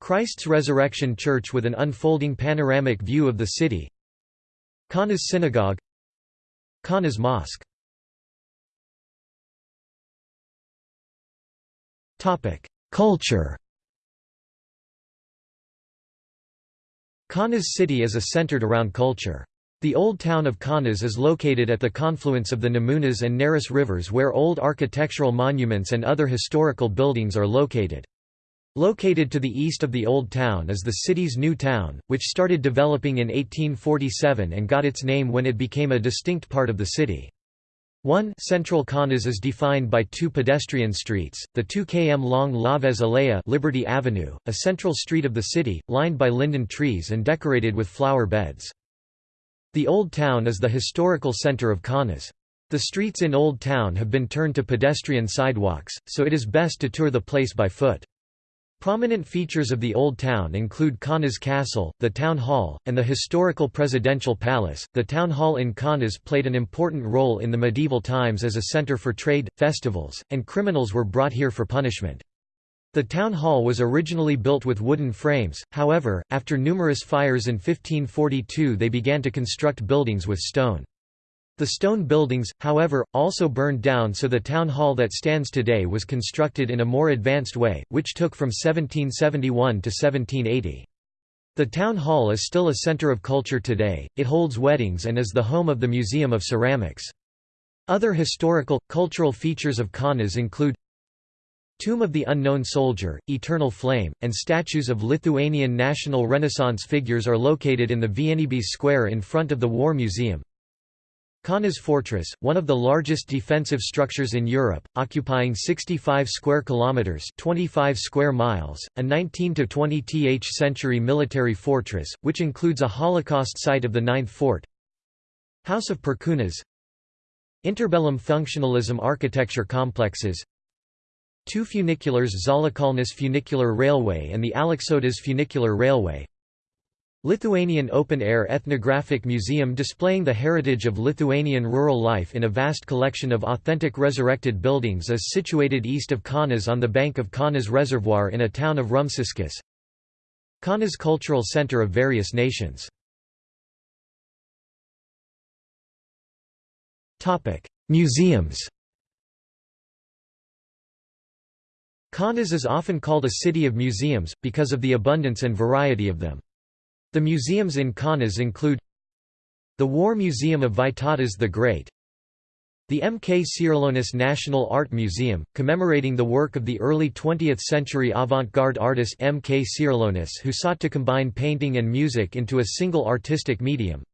Christ's Resurrection Church with an unfolding panoramic view of the city Kaunas Synagogue Kaunas Mosque Culture Kaunas city is a centered around culture. The old town of Kaunas is located at the confluence of the Nemunas and Neris rivers where old architectural monuments and other historical buildings are located. Located to the east of the Old Town is the city's New Town, which started developing in 1847 and got its name when it became a distinct part of the city. 1 Central Kaunas is defined by two pedestrian streets, the 2 km long Laisvės alėja Liberty Avenue, a central street of the city, lined by linden trees and decorated with flower beds. The Old Town is the historical center of Kaunas. The streets in Old Town have been turned to pedestrian sidewalks, so it is best to tour the place by foot. Prominent features of the Old Town include Kaunas Castle, the Town Hall, and the historical Presidential Palace. The Town Hall in Kaunas played an important role in the medieval times as a center for trade, festivals, and criminals were brought here for punishment. The town hall was originally built with wooden frames, however, after numerous fires in 1542 they began to construct buildings with stone. The stone buildings, however, also burned down so the town hall that stands today was constructed in a more advanced way, which took from 1771 to 1780. The town hall is still a center of culture today, it holds weddings and is the home of the Museum of Ceramics. Other historical, cultural features of Kaunas include Tomb of the Unknown Soldier, Eternal Flame, and statues of Lithuanian national Renaissance figures are located in the Vienybės Square in front of the War Museum. Kaunas Fortress, one of the largest defensive structures in Europe, occupying 65 square kilometers, 25 square miles, a 19 to 20th century military fortress, which includes a Holocaust site of the Ninth Fort. House of Perkūnas Interbellum functionalism architecture complexes Two funiculars Žaliakalnis funicular railway and the Aleksotas funicular railway Lithuanian open-air ethnographic museum displaying the heritage of Lithuanian rural life in a vast collection of authentic resurrected buildings is situated east of Kaunas on the bank of Kaunas Reservoir in a town of Rumšiškės. Kaunas Cultural Center of various nations. Museums Kaunas is often called a city of museums, because of the abundance and variety of them. The museums in Kaunas include the War Museum of Vytautas the Great the M. K. Čiurlionis National Art Museum, commemorating the work of the early 20th-century avant-garde artist M. K. Čiurlionis who sought to combine painting and music into a single artistic medium.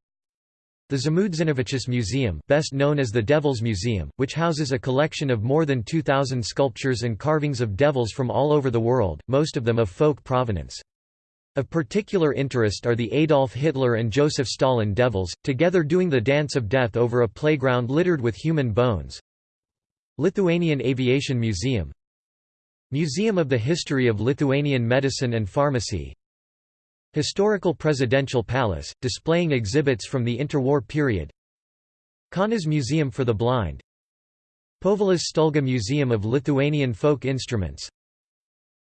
The Žmuidzinavičius Museum best known as the Devils Museum, which houses a collection of more than 2,000 sculptures and carvings of devils from all over the world, most of them of folk provenance. Of particular interest are the Adolf Hitler and Joseph Stalin devils, together doing the dance of death over a playground littered with human bones. Lithuanian Aviation Museum Museum of the History of Lithuanian Medicine and Pharmacy Historical Presidential Palace, displaying exhibits from the interwar period. Kaunas Museum for the Blind. Povilas Stulga Museum of Lithuanian Folk Instruments.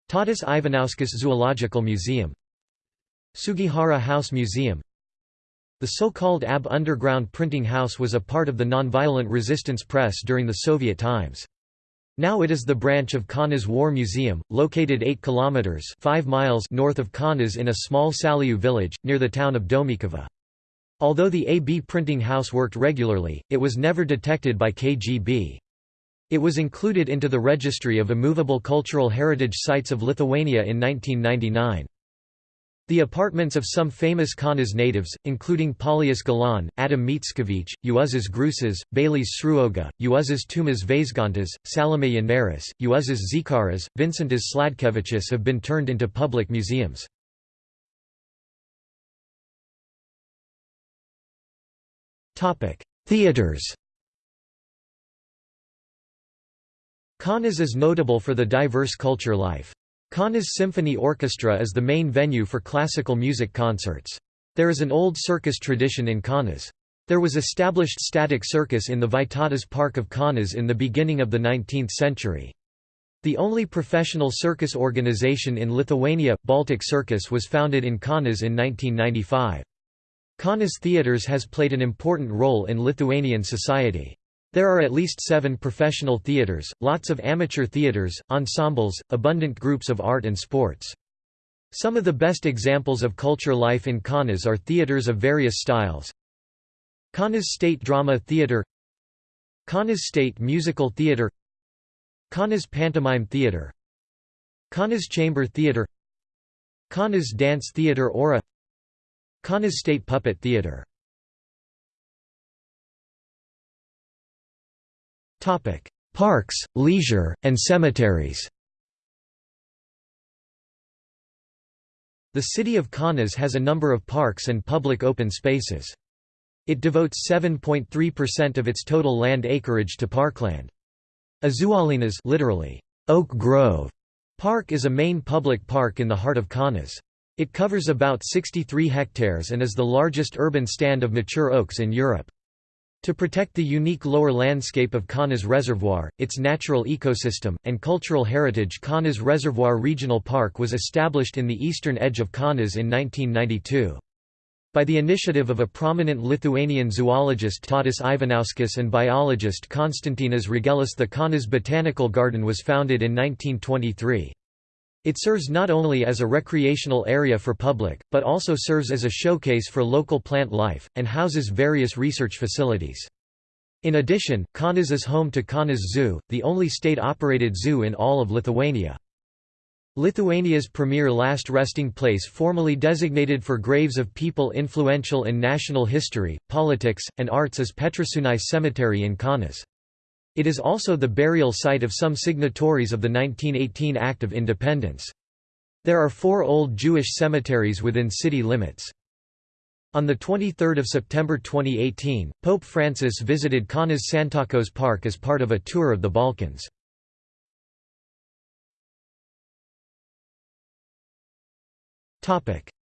Tadas Ivanauskas Zoological Museum. Sugihara House Museum. The so-called AB underground printing house was a part of the nonviolent resistance press during the Soviet times. Now it is the branch of Kaunas War Museum, located 8 kilometers 5 miles north of Kaunas in a small Salių village near the town of Domeikava. Although the AB printing house worked regularly, it was never detected by KGB. It was included into the Registry of Immovable Cultural Heritage Sites of Lithuania in 1999. The apartments of some famous Kaunas natives, including Paulius Galaunė, Adam Mickiewicz, Juozas Grušas, Balys Sruoga, Juozas Tumas Vaižgantas, Salome Nėris, Juozas Zikaras, Vincentas Sladkevičius have been turned into public museums. Theaters Kaunas is notable for the diverse culture life. Kaunas Symphony Orchestra is the main venue for classical music concerts. There is an old circus tradition in Kaunas. There was established static circus in the Vytautas Park of Kaunas in the beginning of the 19th century. The only professional circus organization in Lithuania, Baltic Circus was founded in Kaunas in 1995. Kaunas Theatres has played an important role in Lithuanian society. There are at least seven professional theaters, lots of amateur theaters, ensembles, abundant groups of art and sports. Some of the best examples of culture life in Kaunas are theaters of various styles. Kaunas State Drama Theatre Kaunas State Musical Theatre Kaunas Pantomime Theatre Kaunas Chamber Theatre Kaunas Dance Theatre Aura Kaunas State Puppet Theatre Parks, leisure, and cemeteries The city of Kaunas has a number of parks and public open spaces. It devotes 7.3% of its total land acreage to parkland. Ąžuolynas literally, Oak Grove Park is a main public park in the heart of Kaunas. It covers about 63 hectares and is the largest urban stand of mature oaks in Europe. To protect the unique lower landscape of Kaunas Reservoir, its natural ecosystem, and cultural heritage Kaunas Reservoir Regional Park was established in the eastern edge of Kaunas in 1992. By the initiative of a prominent Lithuanian zoologist Tadas Ivanauskas and biologist Konstantinas Regelis the Kaunas Botanical Garden was founded in 1923. It serves not only as a recreational area for public, but also serves as a showcase for local plant life, and houses various research facilities. In addition, Kaunas is home to Kaunas Zoo, the only state-operated zoo in all of Lithuania. Lithuania's premier last resting place formally designated for graves of people influential in national history, politics, and arts is Petrašiūnai Cemetery in Kaunas. It is also the burial site of some signatories of the 1918 Act of Independence. There are four old Jewish cemeteries within city limits. On 23 September 2018, Pope Francis visited Kaunas Santakos Park as part of a tour of the Balkans.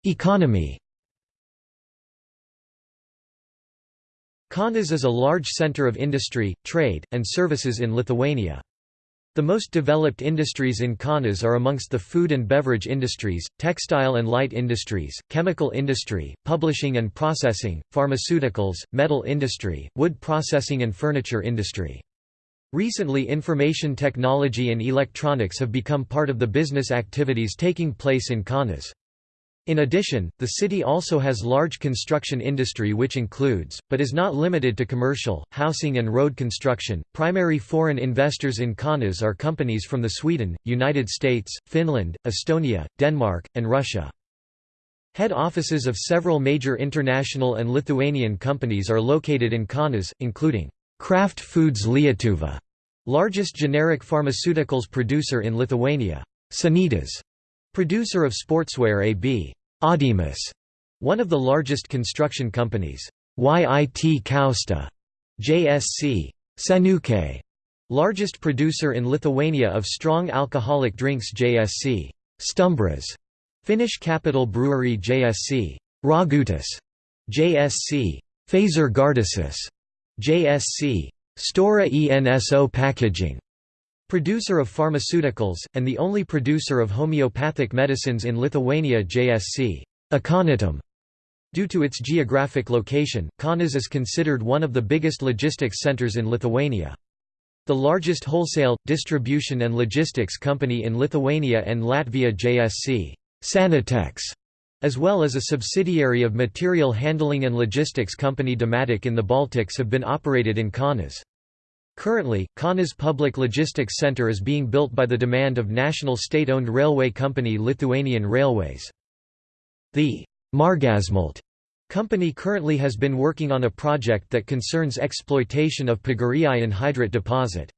Economy Kaunas is a large center of industry, trade, and services in Lithuania. The most developed industries in Kaunas are amongst the food and beverage industries, textile and light industries, chemical industry, publishing and processing, pharmaceuticals, metal industry, wood processing and furniture industry. Recently information technology and electronics have become part of the business activities taking place in Kaunas. In addition, the city also has large construction industry which includes, but is not limited to commercial, housing and road construction. Primary foreign investors in Kaunas are companies from the Sweden, United States, Finland, Estonia, Denmark, and Russia. Head offices of several major international and Lithuanian companies are located in Kaunas, including Kraft Foods Lietuva, largest generic pharmaceuticals producer in Lithuania, Sanitas, producer of sportswear AB, Audimas, one of the largest construction companies, YIT Kausta, JSC, Senukai, largest producer in Lithuania of strong alcoholic drinks JSC, Stumbras, Finnish Capital Brewery JSC, Ragutis, JSC, Phaser Gardasis, JSC, Stora Enso Packaging, Producer of pharmaceuticals, and the only producer of homeopathic medicines in Lithuania JSC Aconitum. Due to its geographic location, Kaunas is considered one of the biggest logistics centers in Lithuania. The largest wholesale, distribution and logistics company in Lithuania and Latvia JSC Sanitex, as well as a subsidiary of material handling and logistics company Dematic in the Baltics have been operated in Kaunas. Currently, Kaunas Public Logistics Center is being built by the demand of national state-owned railway company Lithuanian Railways. The Margasmalt company currently has been working on a project that concerns exploitation of Pagiriai anhydrite deposit.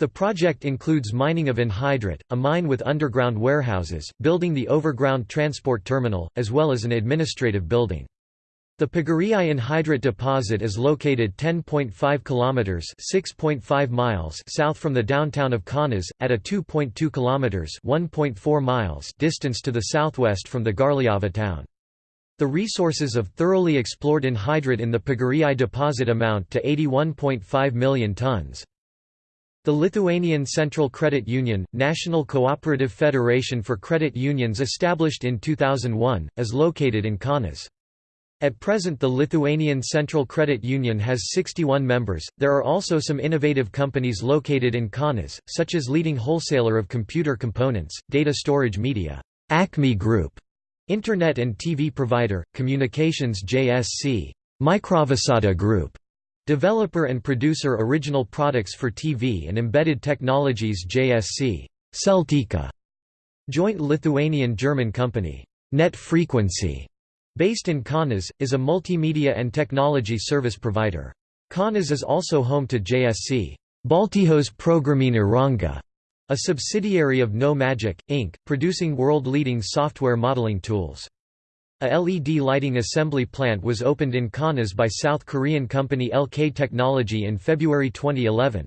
The project includes mining of anhydrite, a mine with underground warehouses, building the overground transport terminal, as well as an administrative building. The Pagiriai anhydrite deposit is located 10.5 kilometers (6.5 miles) south from the downtown of Kaunas, at a 2.2 kilometers (1.4 miles) distance to the southwest from the Garliava town. The resources of thoroughly explored anhydrite in the Pagiriai deposit amount to 81.5 million tons. The Lithuanian Central Credit Union, National Cooperative Federation for Credit Unions established in 2001, is located in Kaunas. At present the Lithuanian Central Credit Union has 61 members. There are also some innovative companies located in Kaunas, such as leading wholesaler of computer components, data storage media, Acme Group, Internet and TV provider, communications JSC, Microvisata Group, developer and producer original products for TV and embedded technologies JSC, Celtica, joint Lithuanian-German company, Net Frequency, Based in Kaunas, is a multimedia and technology service provider. Kaunas is also home to JSC Baltijos Programinė Įranga, a subsidiary of No Magic, Inc., producing world-leading software modeling tools. A LED lighting assembly plant was opened in Kaunas by South Korean company LK Technology in February 2011.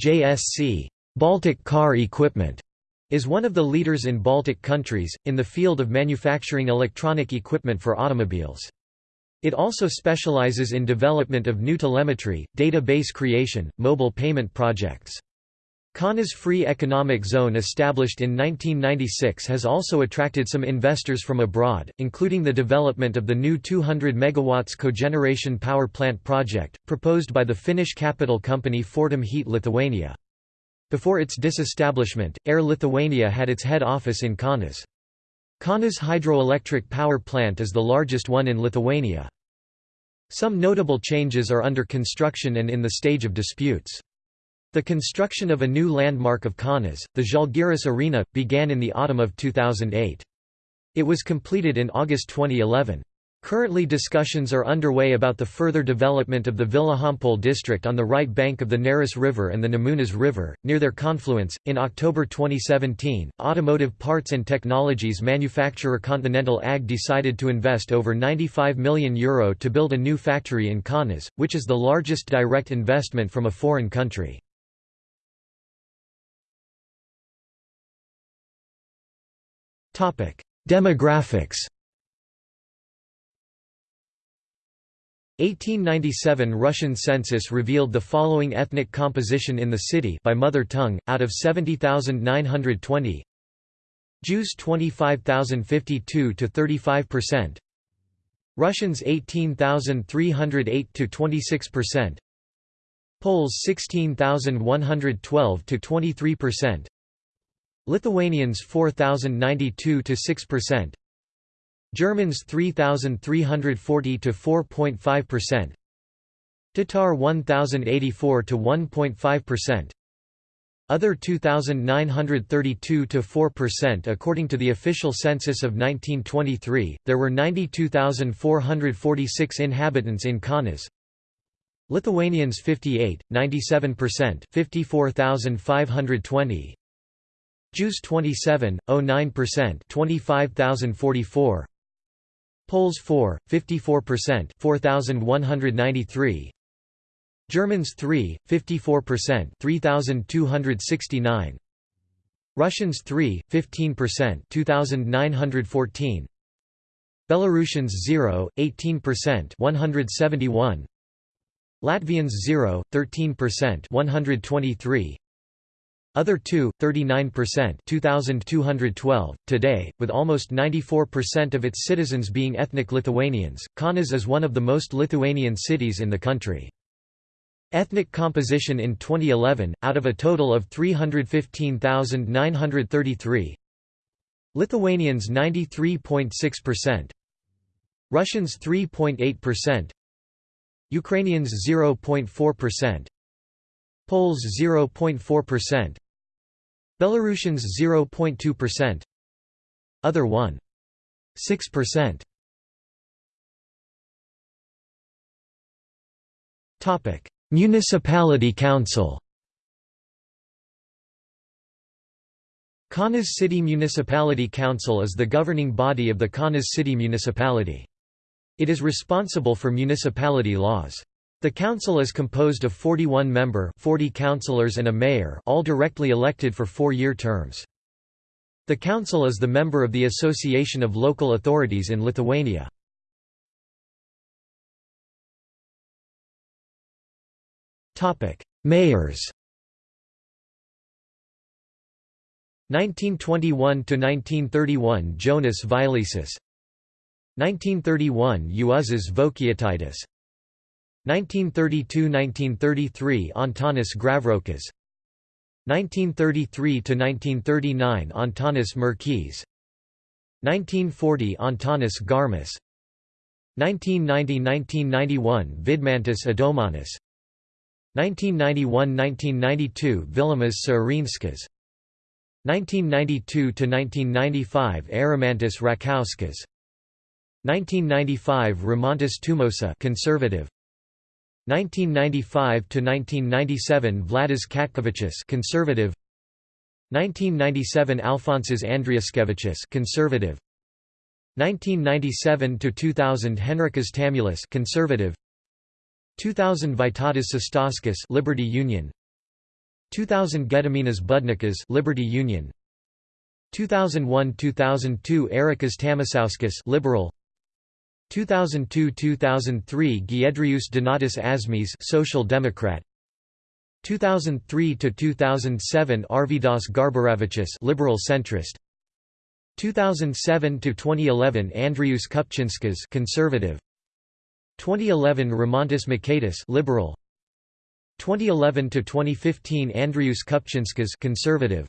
JSC Baltic Car Equipment is one of the leaders in Baltic countries, in the field of manufacturing electronic equipment for automobiles. It also specializes in development of new telemetry, database creation, mobile payment projects. Kaunas Free Economic Zone established in 1996 has also attracted some investors from abroad, including the development of the new 200 MW cogeneration power plant project, proposed by the Finnish capital company Fortum Heat Lithuania. Before its disestablishment, Air Lithuania had its head office in Kaunas. Kaunas hydroelectric power plant is the largest one in Lithuania. Some notable changes are under construction and in the stage of disputes. The construction of a new landmark of Kaunas, the Žalgiris Arena, began in the autumn of 2008. It was completed in August 2011. Currently discussions are underway about the further development of the Vilijampolė district on the right bank of the Neris River and the Nemunas River, near their confluence. In October 2017, automotive parts and technologies manufacturer Continental AG decided to invest over €95 million Euro to build a new factory in Kaunas, which is the largest direct investment from a foreign country. Demographics 1897 Russian census revealed the following ethnic composition in the city by mother tongue, out of 70,920 Jews 25,052 to 35%, Russians 18,308 to 26%, Poles 16,112 to 23%, Lithuanians 4,092 to 6%, Germans 3,340 to 4.5%, Tatar 1,084 to 1.5%, other 2,932 to 4% according to the official census of 1923. There were 92,446 inhabitants in Kaunas. Lithuanians 58, 97%, 54,520. Jews 27, 09%, 25,044. Poles 4, 54%, 4,193. Germans 3, 54% 3,269 Russians 3, 15% 2,914 Belarusians 0, 18% 171 Latvians 0, 13% 123 other 2, 39% 2,212. Today, with almost 94% of its citizens being ethnic Lithuanians, Kaunas is one of the most Lithuanian cities in the country. Ethnic composition in 2011, out of a total of 315,933 Lithuanians 93.6% Russians 3.8% Ukrainians 0.4% Poles 0.4% Belarusians 0.2% Other 1.6% Topic. Municipality Council. Kaunas City Municipality Council is the governing body of the Kaunas City Municipality. It is responsible for municipality laws. The council is composed of 41 member 40 councillors and a mayor all directly elected for four-year terms. The council is the member of the Association of Local Authorities in Lithuania. Mayors 1921 to 1931 Jonas Vileisis 1931 Juozas Vokietaitis 1932–1933 Antanas Gravrokas 1933–1939 Antanas Merkys 1940 Antanas Garmas 1990–1991 Vidmantas Adomanis 1991–1992 Vilimas Saarinskas 1992–1995 Arimantas Račkauskas 1995 Rimantas Tumosa conservative 1995 to 1997 Vladas Katkevičius conservative. 1997 Alfonsas Andriuškevičius conservative. 1997 to 2000 Henrikas Tamulis conservative. 2000 Vytautas Šustauskas Liberty Union. 2000 Gediminas Budnikas Liberty Union. 2001-2002 Erikas Tamašauskas Liberal 2002-2003 Giedrius Donatas Asmis Social Democrat. 2003 to 2007 Arvydas Garbaravičius Liberal Centrist. 2007 to 2011 Andrius Kupčinskas Conservative. 2011 Rimantas Mikaitis Liberal. 2011 to 2015 Andrius Kupčinskas Conservative.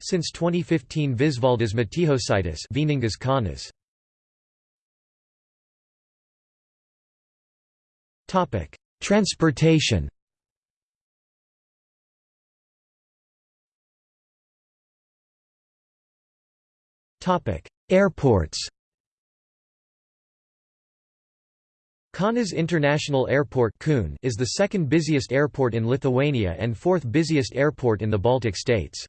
Since 2015 Visvaldas Matijošaitis Vieningas Kaunas Topic: Transportation. Topic: Airports. Kaunas International Airport is the second busiest airport in Lithuania and fourth busiest airport in the Baltic states.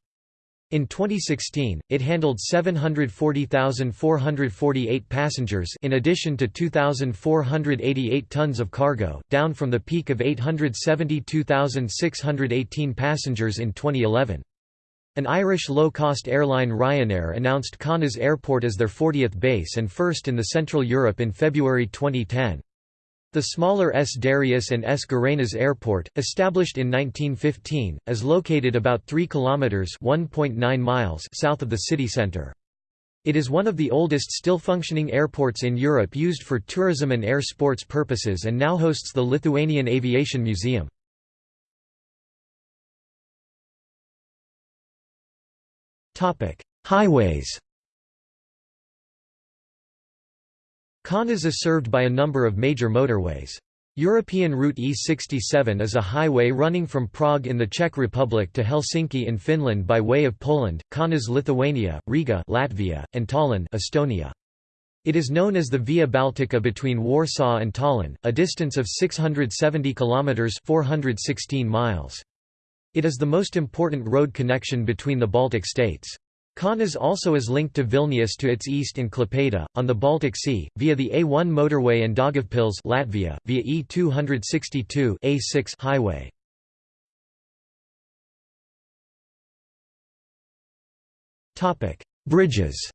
In 2016, it handled 740,448 passengers in addition to 2,488 tons of cargo, down from the peak of 872,618 passengers in 2011. An Irish low-cost airline Ryanair announced Kaunas Airport as their 40th base and first in the Central Europe in February 2010. The smaller S. Darius and S. Girėnas Airport, established in 1915, is located about 3 kilometers (1.9 miles) south of the city center. It is one of the oldest still functioning airports in Europe used for tourism and air sports purposes and now hosts the Lithuanian Aviation Museum. Highways Kaunas is served by a number of major motorways. European Route E67 is a highway running from Prague in the Czech Republic to Helsinki in Finland by way of Poland, Kaunas Lithuania, Riga Latvia, and Tallinn Estonia. It is known as the Via Baltica between Warsaw and Tallinn, a distance of 670 kilometers (416 miles). It is the most important road connection between the Baltic states. Kaunas also is linked to Vilnius to its east in Klaipėda, on the Baltic Sea, via the A1 motorway and Daugavpils Latvia, via E262 A6 highway. Bridges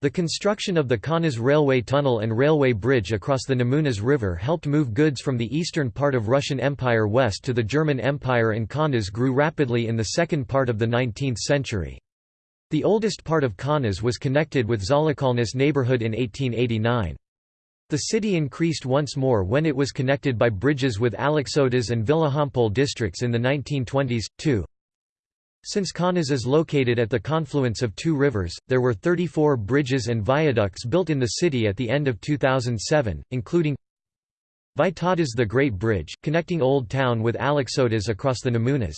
The construction of the Kaunas railway tunnel and railway bridge across the Nemunas River helped move goods from the eastern part of Russian Empire west to the German Empire and Kaunas grew rapidly in the second part of the 19th century. The oldest part of Kaunas was connected with Žaliakalnis neighborhood in 1889. The city increased once more when it was connected by bridges with Aleksotas and Vilijampolė districts in the 1920s, too. Since Kaunas is located at the confluence of two rivers, there were 34 bridges and viaducts built in the city at the end of 2007, including Vytautas the Great Bridge, connecting Old Town with Aleksotas across the Nemunas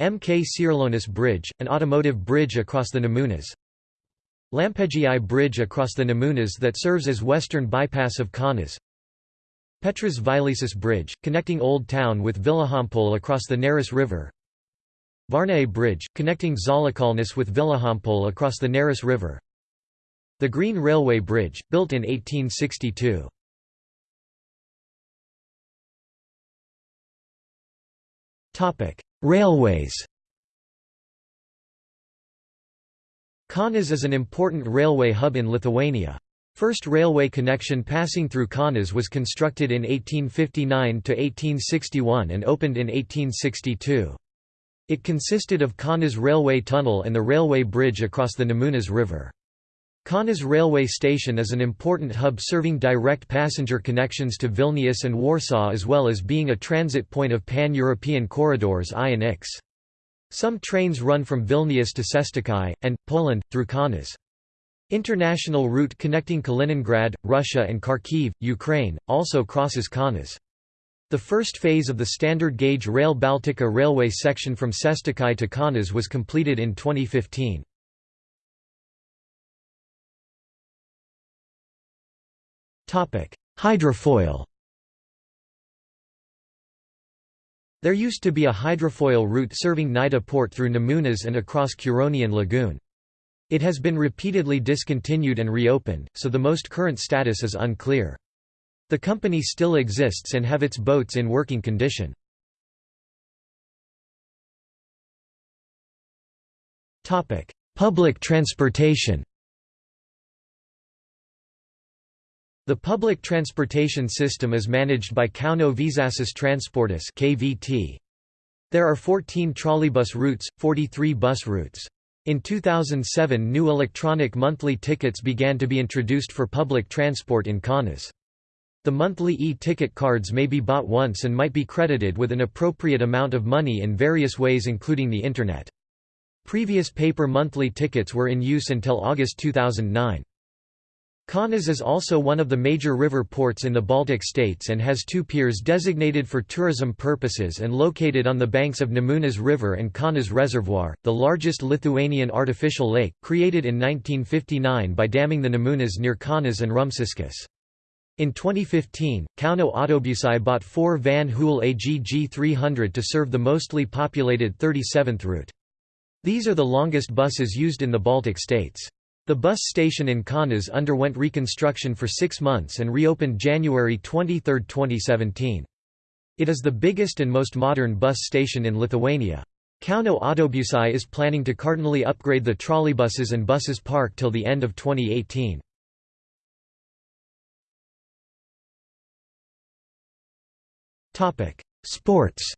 MK Čiurlionis Bridge, an automotive bridge across the Nemunas Lampėdžiai Bridge across the Nemunas that serves as western bypass of Kaunas Petras Vileisis Bridge, connecting Old Town with Vilijampolė across the Neris River Varniai Bridge, connecting Žaliakalnis with Vilijampolė across the Neris River The Green Railway Bridge, built in 1862. Railways Kaunas is an important railway hub in Lithuania. First railway connection passing through Kaunas was constructed in 1859–1861 and opened in 1862. It consisted of Kaunas railway tunnel and the railway bridge across the Nemunas River. Kaunas railway station is an important hub serving direct passenger connections to Vilnius and Warsaw as well as being a transit point of pan-European corridors I and X. Some trains run from Vilnius to Šeštokai, and, Poland, through Kaunas. International route connecting Kaliningrad, Russia and Kharkiv, Ukraine, also crosses Kaunas. The first phase of the standard gauge Rail Baltica railway section from Šeštokai to Kaunas was completed in 2015. Hydrofoil There used to be a hydrofoil route serving Nida port through Nemunas and across Curonian Lagoon. It has been repeatedly discontinued and reopened, so the most current status is unclear. The company still exists and have its boats in working condition. Public transportation The public transportation system is managed by Kauno Viešasis Transportas (KVT). There are 14 trolleybus routes, 43 bus routes. In 2007 new electronic monthly tickets began to be introduced for public transport in Kaunas. The monthly e-ticket cards may be bought once and might be credited with an appropriate amount of money in various ways including the Internet. Previous paper monthly tickets were in use until August 2009. Kaunas is also one of the major river ports in the Baltic states and has two piers designated for tourism purposes and located on the banks of Nemunas River and Kaunas Reservoir, the largest Lithuanian artificial lake, created in 1959 by damming the Nemunas near Kaunas and Rumšiškės. In 2015, Kauno Autobusai bought four Van Hool AGG 300 to serve the mostly populated 37th route. These are the longest buses used in the Baltic states. The bus station in Kaunas underwent reconstruction for six months and reopened January 23, 2017. It is the biggest and most modern bus station in Lithuania. Kauno Autobusai is planning to cardinally upgrade the trolleybuses and buses park till the end of 2018. Sports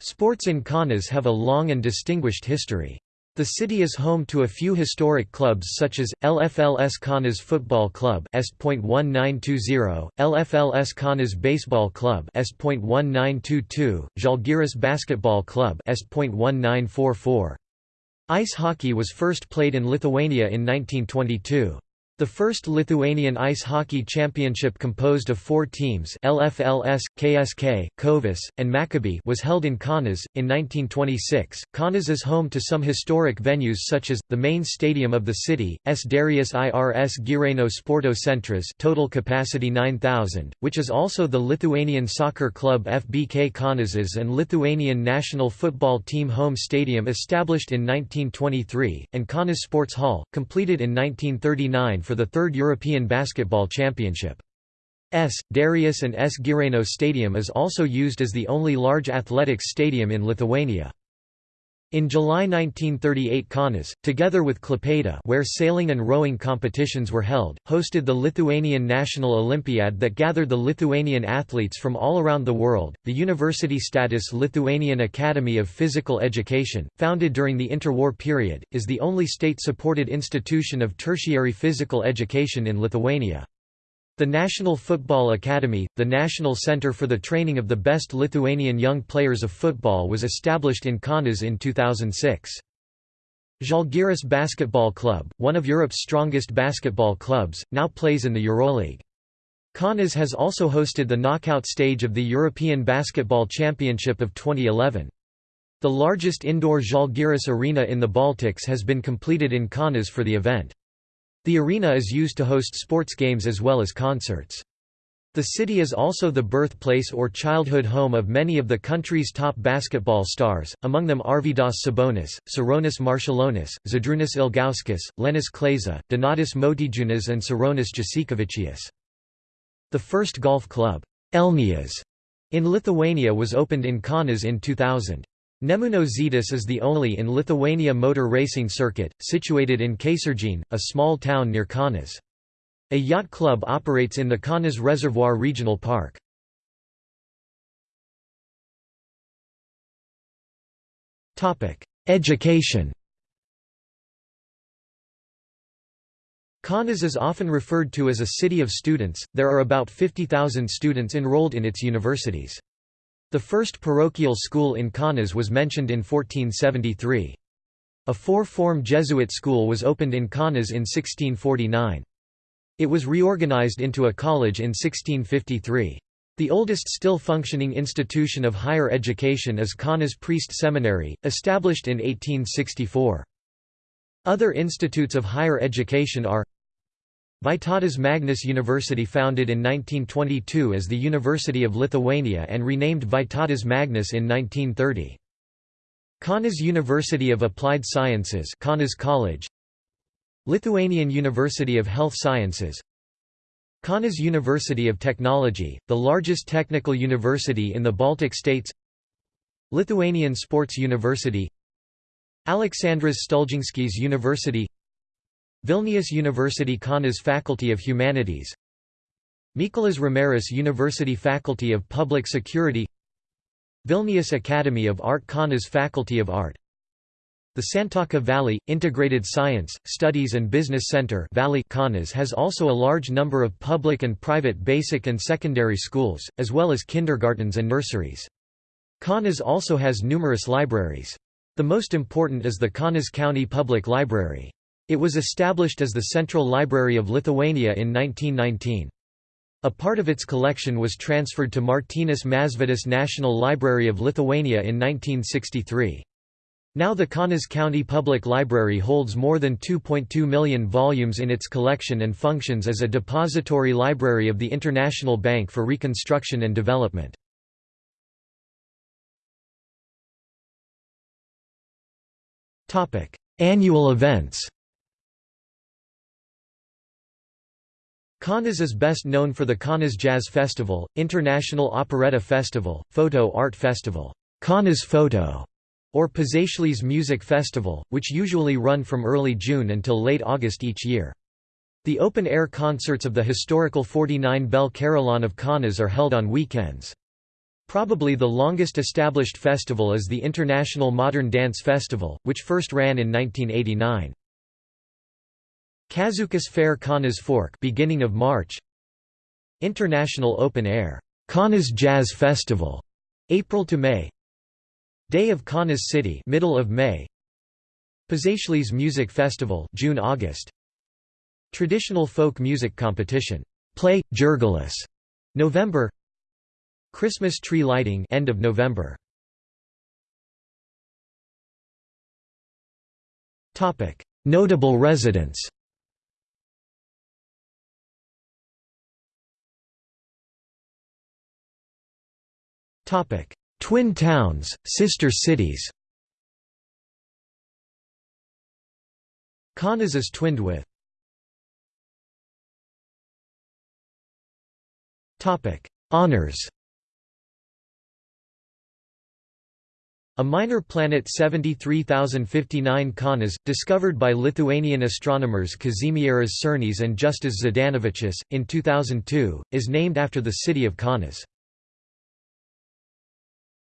Sports in Kaunas have a long and distinguished history. The city is home to a few historic clubs such as, LFLS Kaunas Football Club S.1920, LFLS Kaunas Baseball Club S.1922, Žalgiris Basketball Club S.1944. Ice hockey was first played in Lithuania in 1922. The first Lithuanian Ice Hockey Championship composed of four teams LFLS, KSK, Kovas, and Maccabi was held in Kaunas. In 1926, Kaunas is home to some historic venues such as, the main stadium of the city, S. Darius Irs Girėno Sporto Centras total capacity 9,000, which is also the Lithuanian soccer club FBK Kaunasas and Lithuanian national football team home stadium established in 1923, and Kaunas Sports Hall, completed in 1939 for the third European Basketball Championship. S. Darius and S. Girėno Stadium is also used as the only large athletics stadium in Lithuania. In July 1938 Kaunas, together with Klaipėda where sailing and rowing competitions were held, hosted the Lithuanian National Olympiad that gathered the Lithuanian athletes from all around the world. The university status Lithuanian Academy of Physical Education, founded during the interwar period, is the only state-supported institution of tertiary physical education in Lithuania. The National Football Academy, the national center for the training of the best Lithuanian young players of football was established in Kaunas in 2006. Žalgiris Basketball Club, one of Europe's strongest basketball clubs, now plays in the Euroleague. Kaunas has also hosted the knockout stage of the European Basketball Championship of 2011. The largest indoor Žalgiris arena in the Baltics has been completed in Kaunas for the event. The arena is used to host sports games as well as concerts. The city is also the birthplace or childhood home of many of the country's top basketball stars, among them Arvydas Sabonis, Sarunas Marciulionis, Žydrūnas Ilgauskas, Linas Kleiza, Donatas Motiejunas and Sarunas Jasikevičius. The first golf club, Elnias, in Lithuania was opened in Kaunas in 2000. Nemuno Žygis is the only in Lithuania motor racing circuit, situated in Kačerginė, a small town near Kaunas. A yacht club operates in the Kaunas Reservoir Regional Park. Education Kaunas is often referred to as a city of students, there are about 50,000 students enrolled in its universities. The first parochial school in Kaunas was mentioned in 1473. A four-form Jesuit school was opened in Kaunas in 1649. It was reorganized into a college in 1653. The oldest still functioning institution of higher education is Kaunas Priest Seminary, established in 1864. Other institutes of higher education are Vytautas Magnus University founded in 1922 as the University of Lithuania and renamed Vytautas Magnus in 1930. Kaunas University of Applied Sciences Kaunas College. Lithuanian University of Health Sciences. Kaunas University of Technology, the largest technical university in the Baltic states. Lithuanian Sports University. Aleksandras Stulginskis University Vilnius University Kaunas Faculty of Humanities Mykolas Romeris University Faculty of Public Security Vilnius Academy of Art Kaunas Faculty of Art The Santaka Valley, Integrated Science, Studies and Business Center Valley Kaunas has also a large number of public and private basic and secondary schools, as well as kindergartens and nurseries. Kaunas also has numerous libraries. The most important is the Kaunas County Public Library. It was established as the Central Library of Lithuania in 1919. A part of its collection was transferred to Martynas Mažvydas National Library of Lithuania in 1963. Now the Kaunas County Public Library holds more than 2.2 million volumes in its collection and functions as a depository library of the International Bank for Reconstruction and Development. Annual events Kaunas is best known for the Kaunas Jazz Festival, International Operetta Festival, Photo Art Festival, Kaunas Photo, or Pažaislis Music Festival, which usually run from early June until late August each year. The open-air concerts of the historical 49 Bell Carillon of Kaunas are held on weekends. Probably the longest established festival is the International Modern Dance Festival, which first ran in 1989. Kaziukas Fair Kaunas Fork beginning of March. International Open Air Kaunas Jazz Festival April to May. Day of Kaunas City middle of May. Pažaislis Music Festival June August. Traditional folk music competition Play Jurgilis November. Christmas tree lighting end of November. Topic. Notable residents Twin towns, sister cities Kaunas is twinned with Honours A minor planet 73059 Kaunas, discovered by Lithuanian astronomers Kazimieras Cernis and Justas Zdanavičius, in 2002, is named after the city of Kaunas.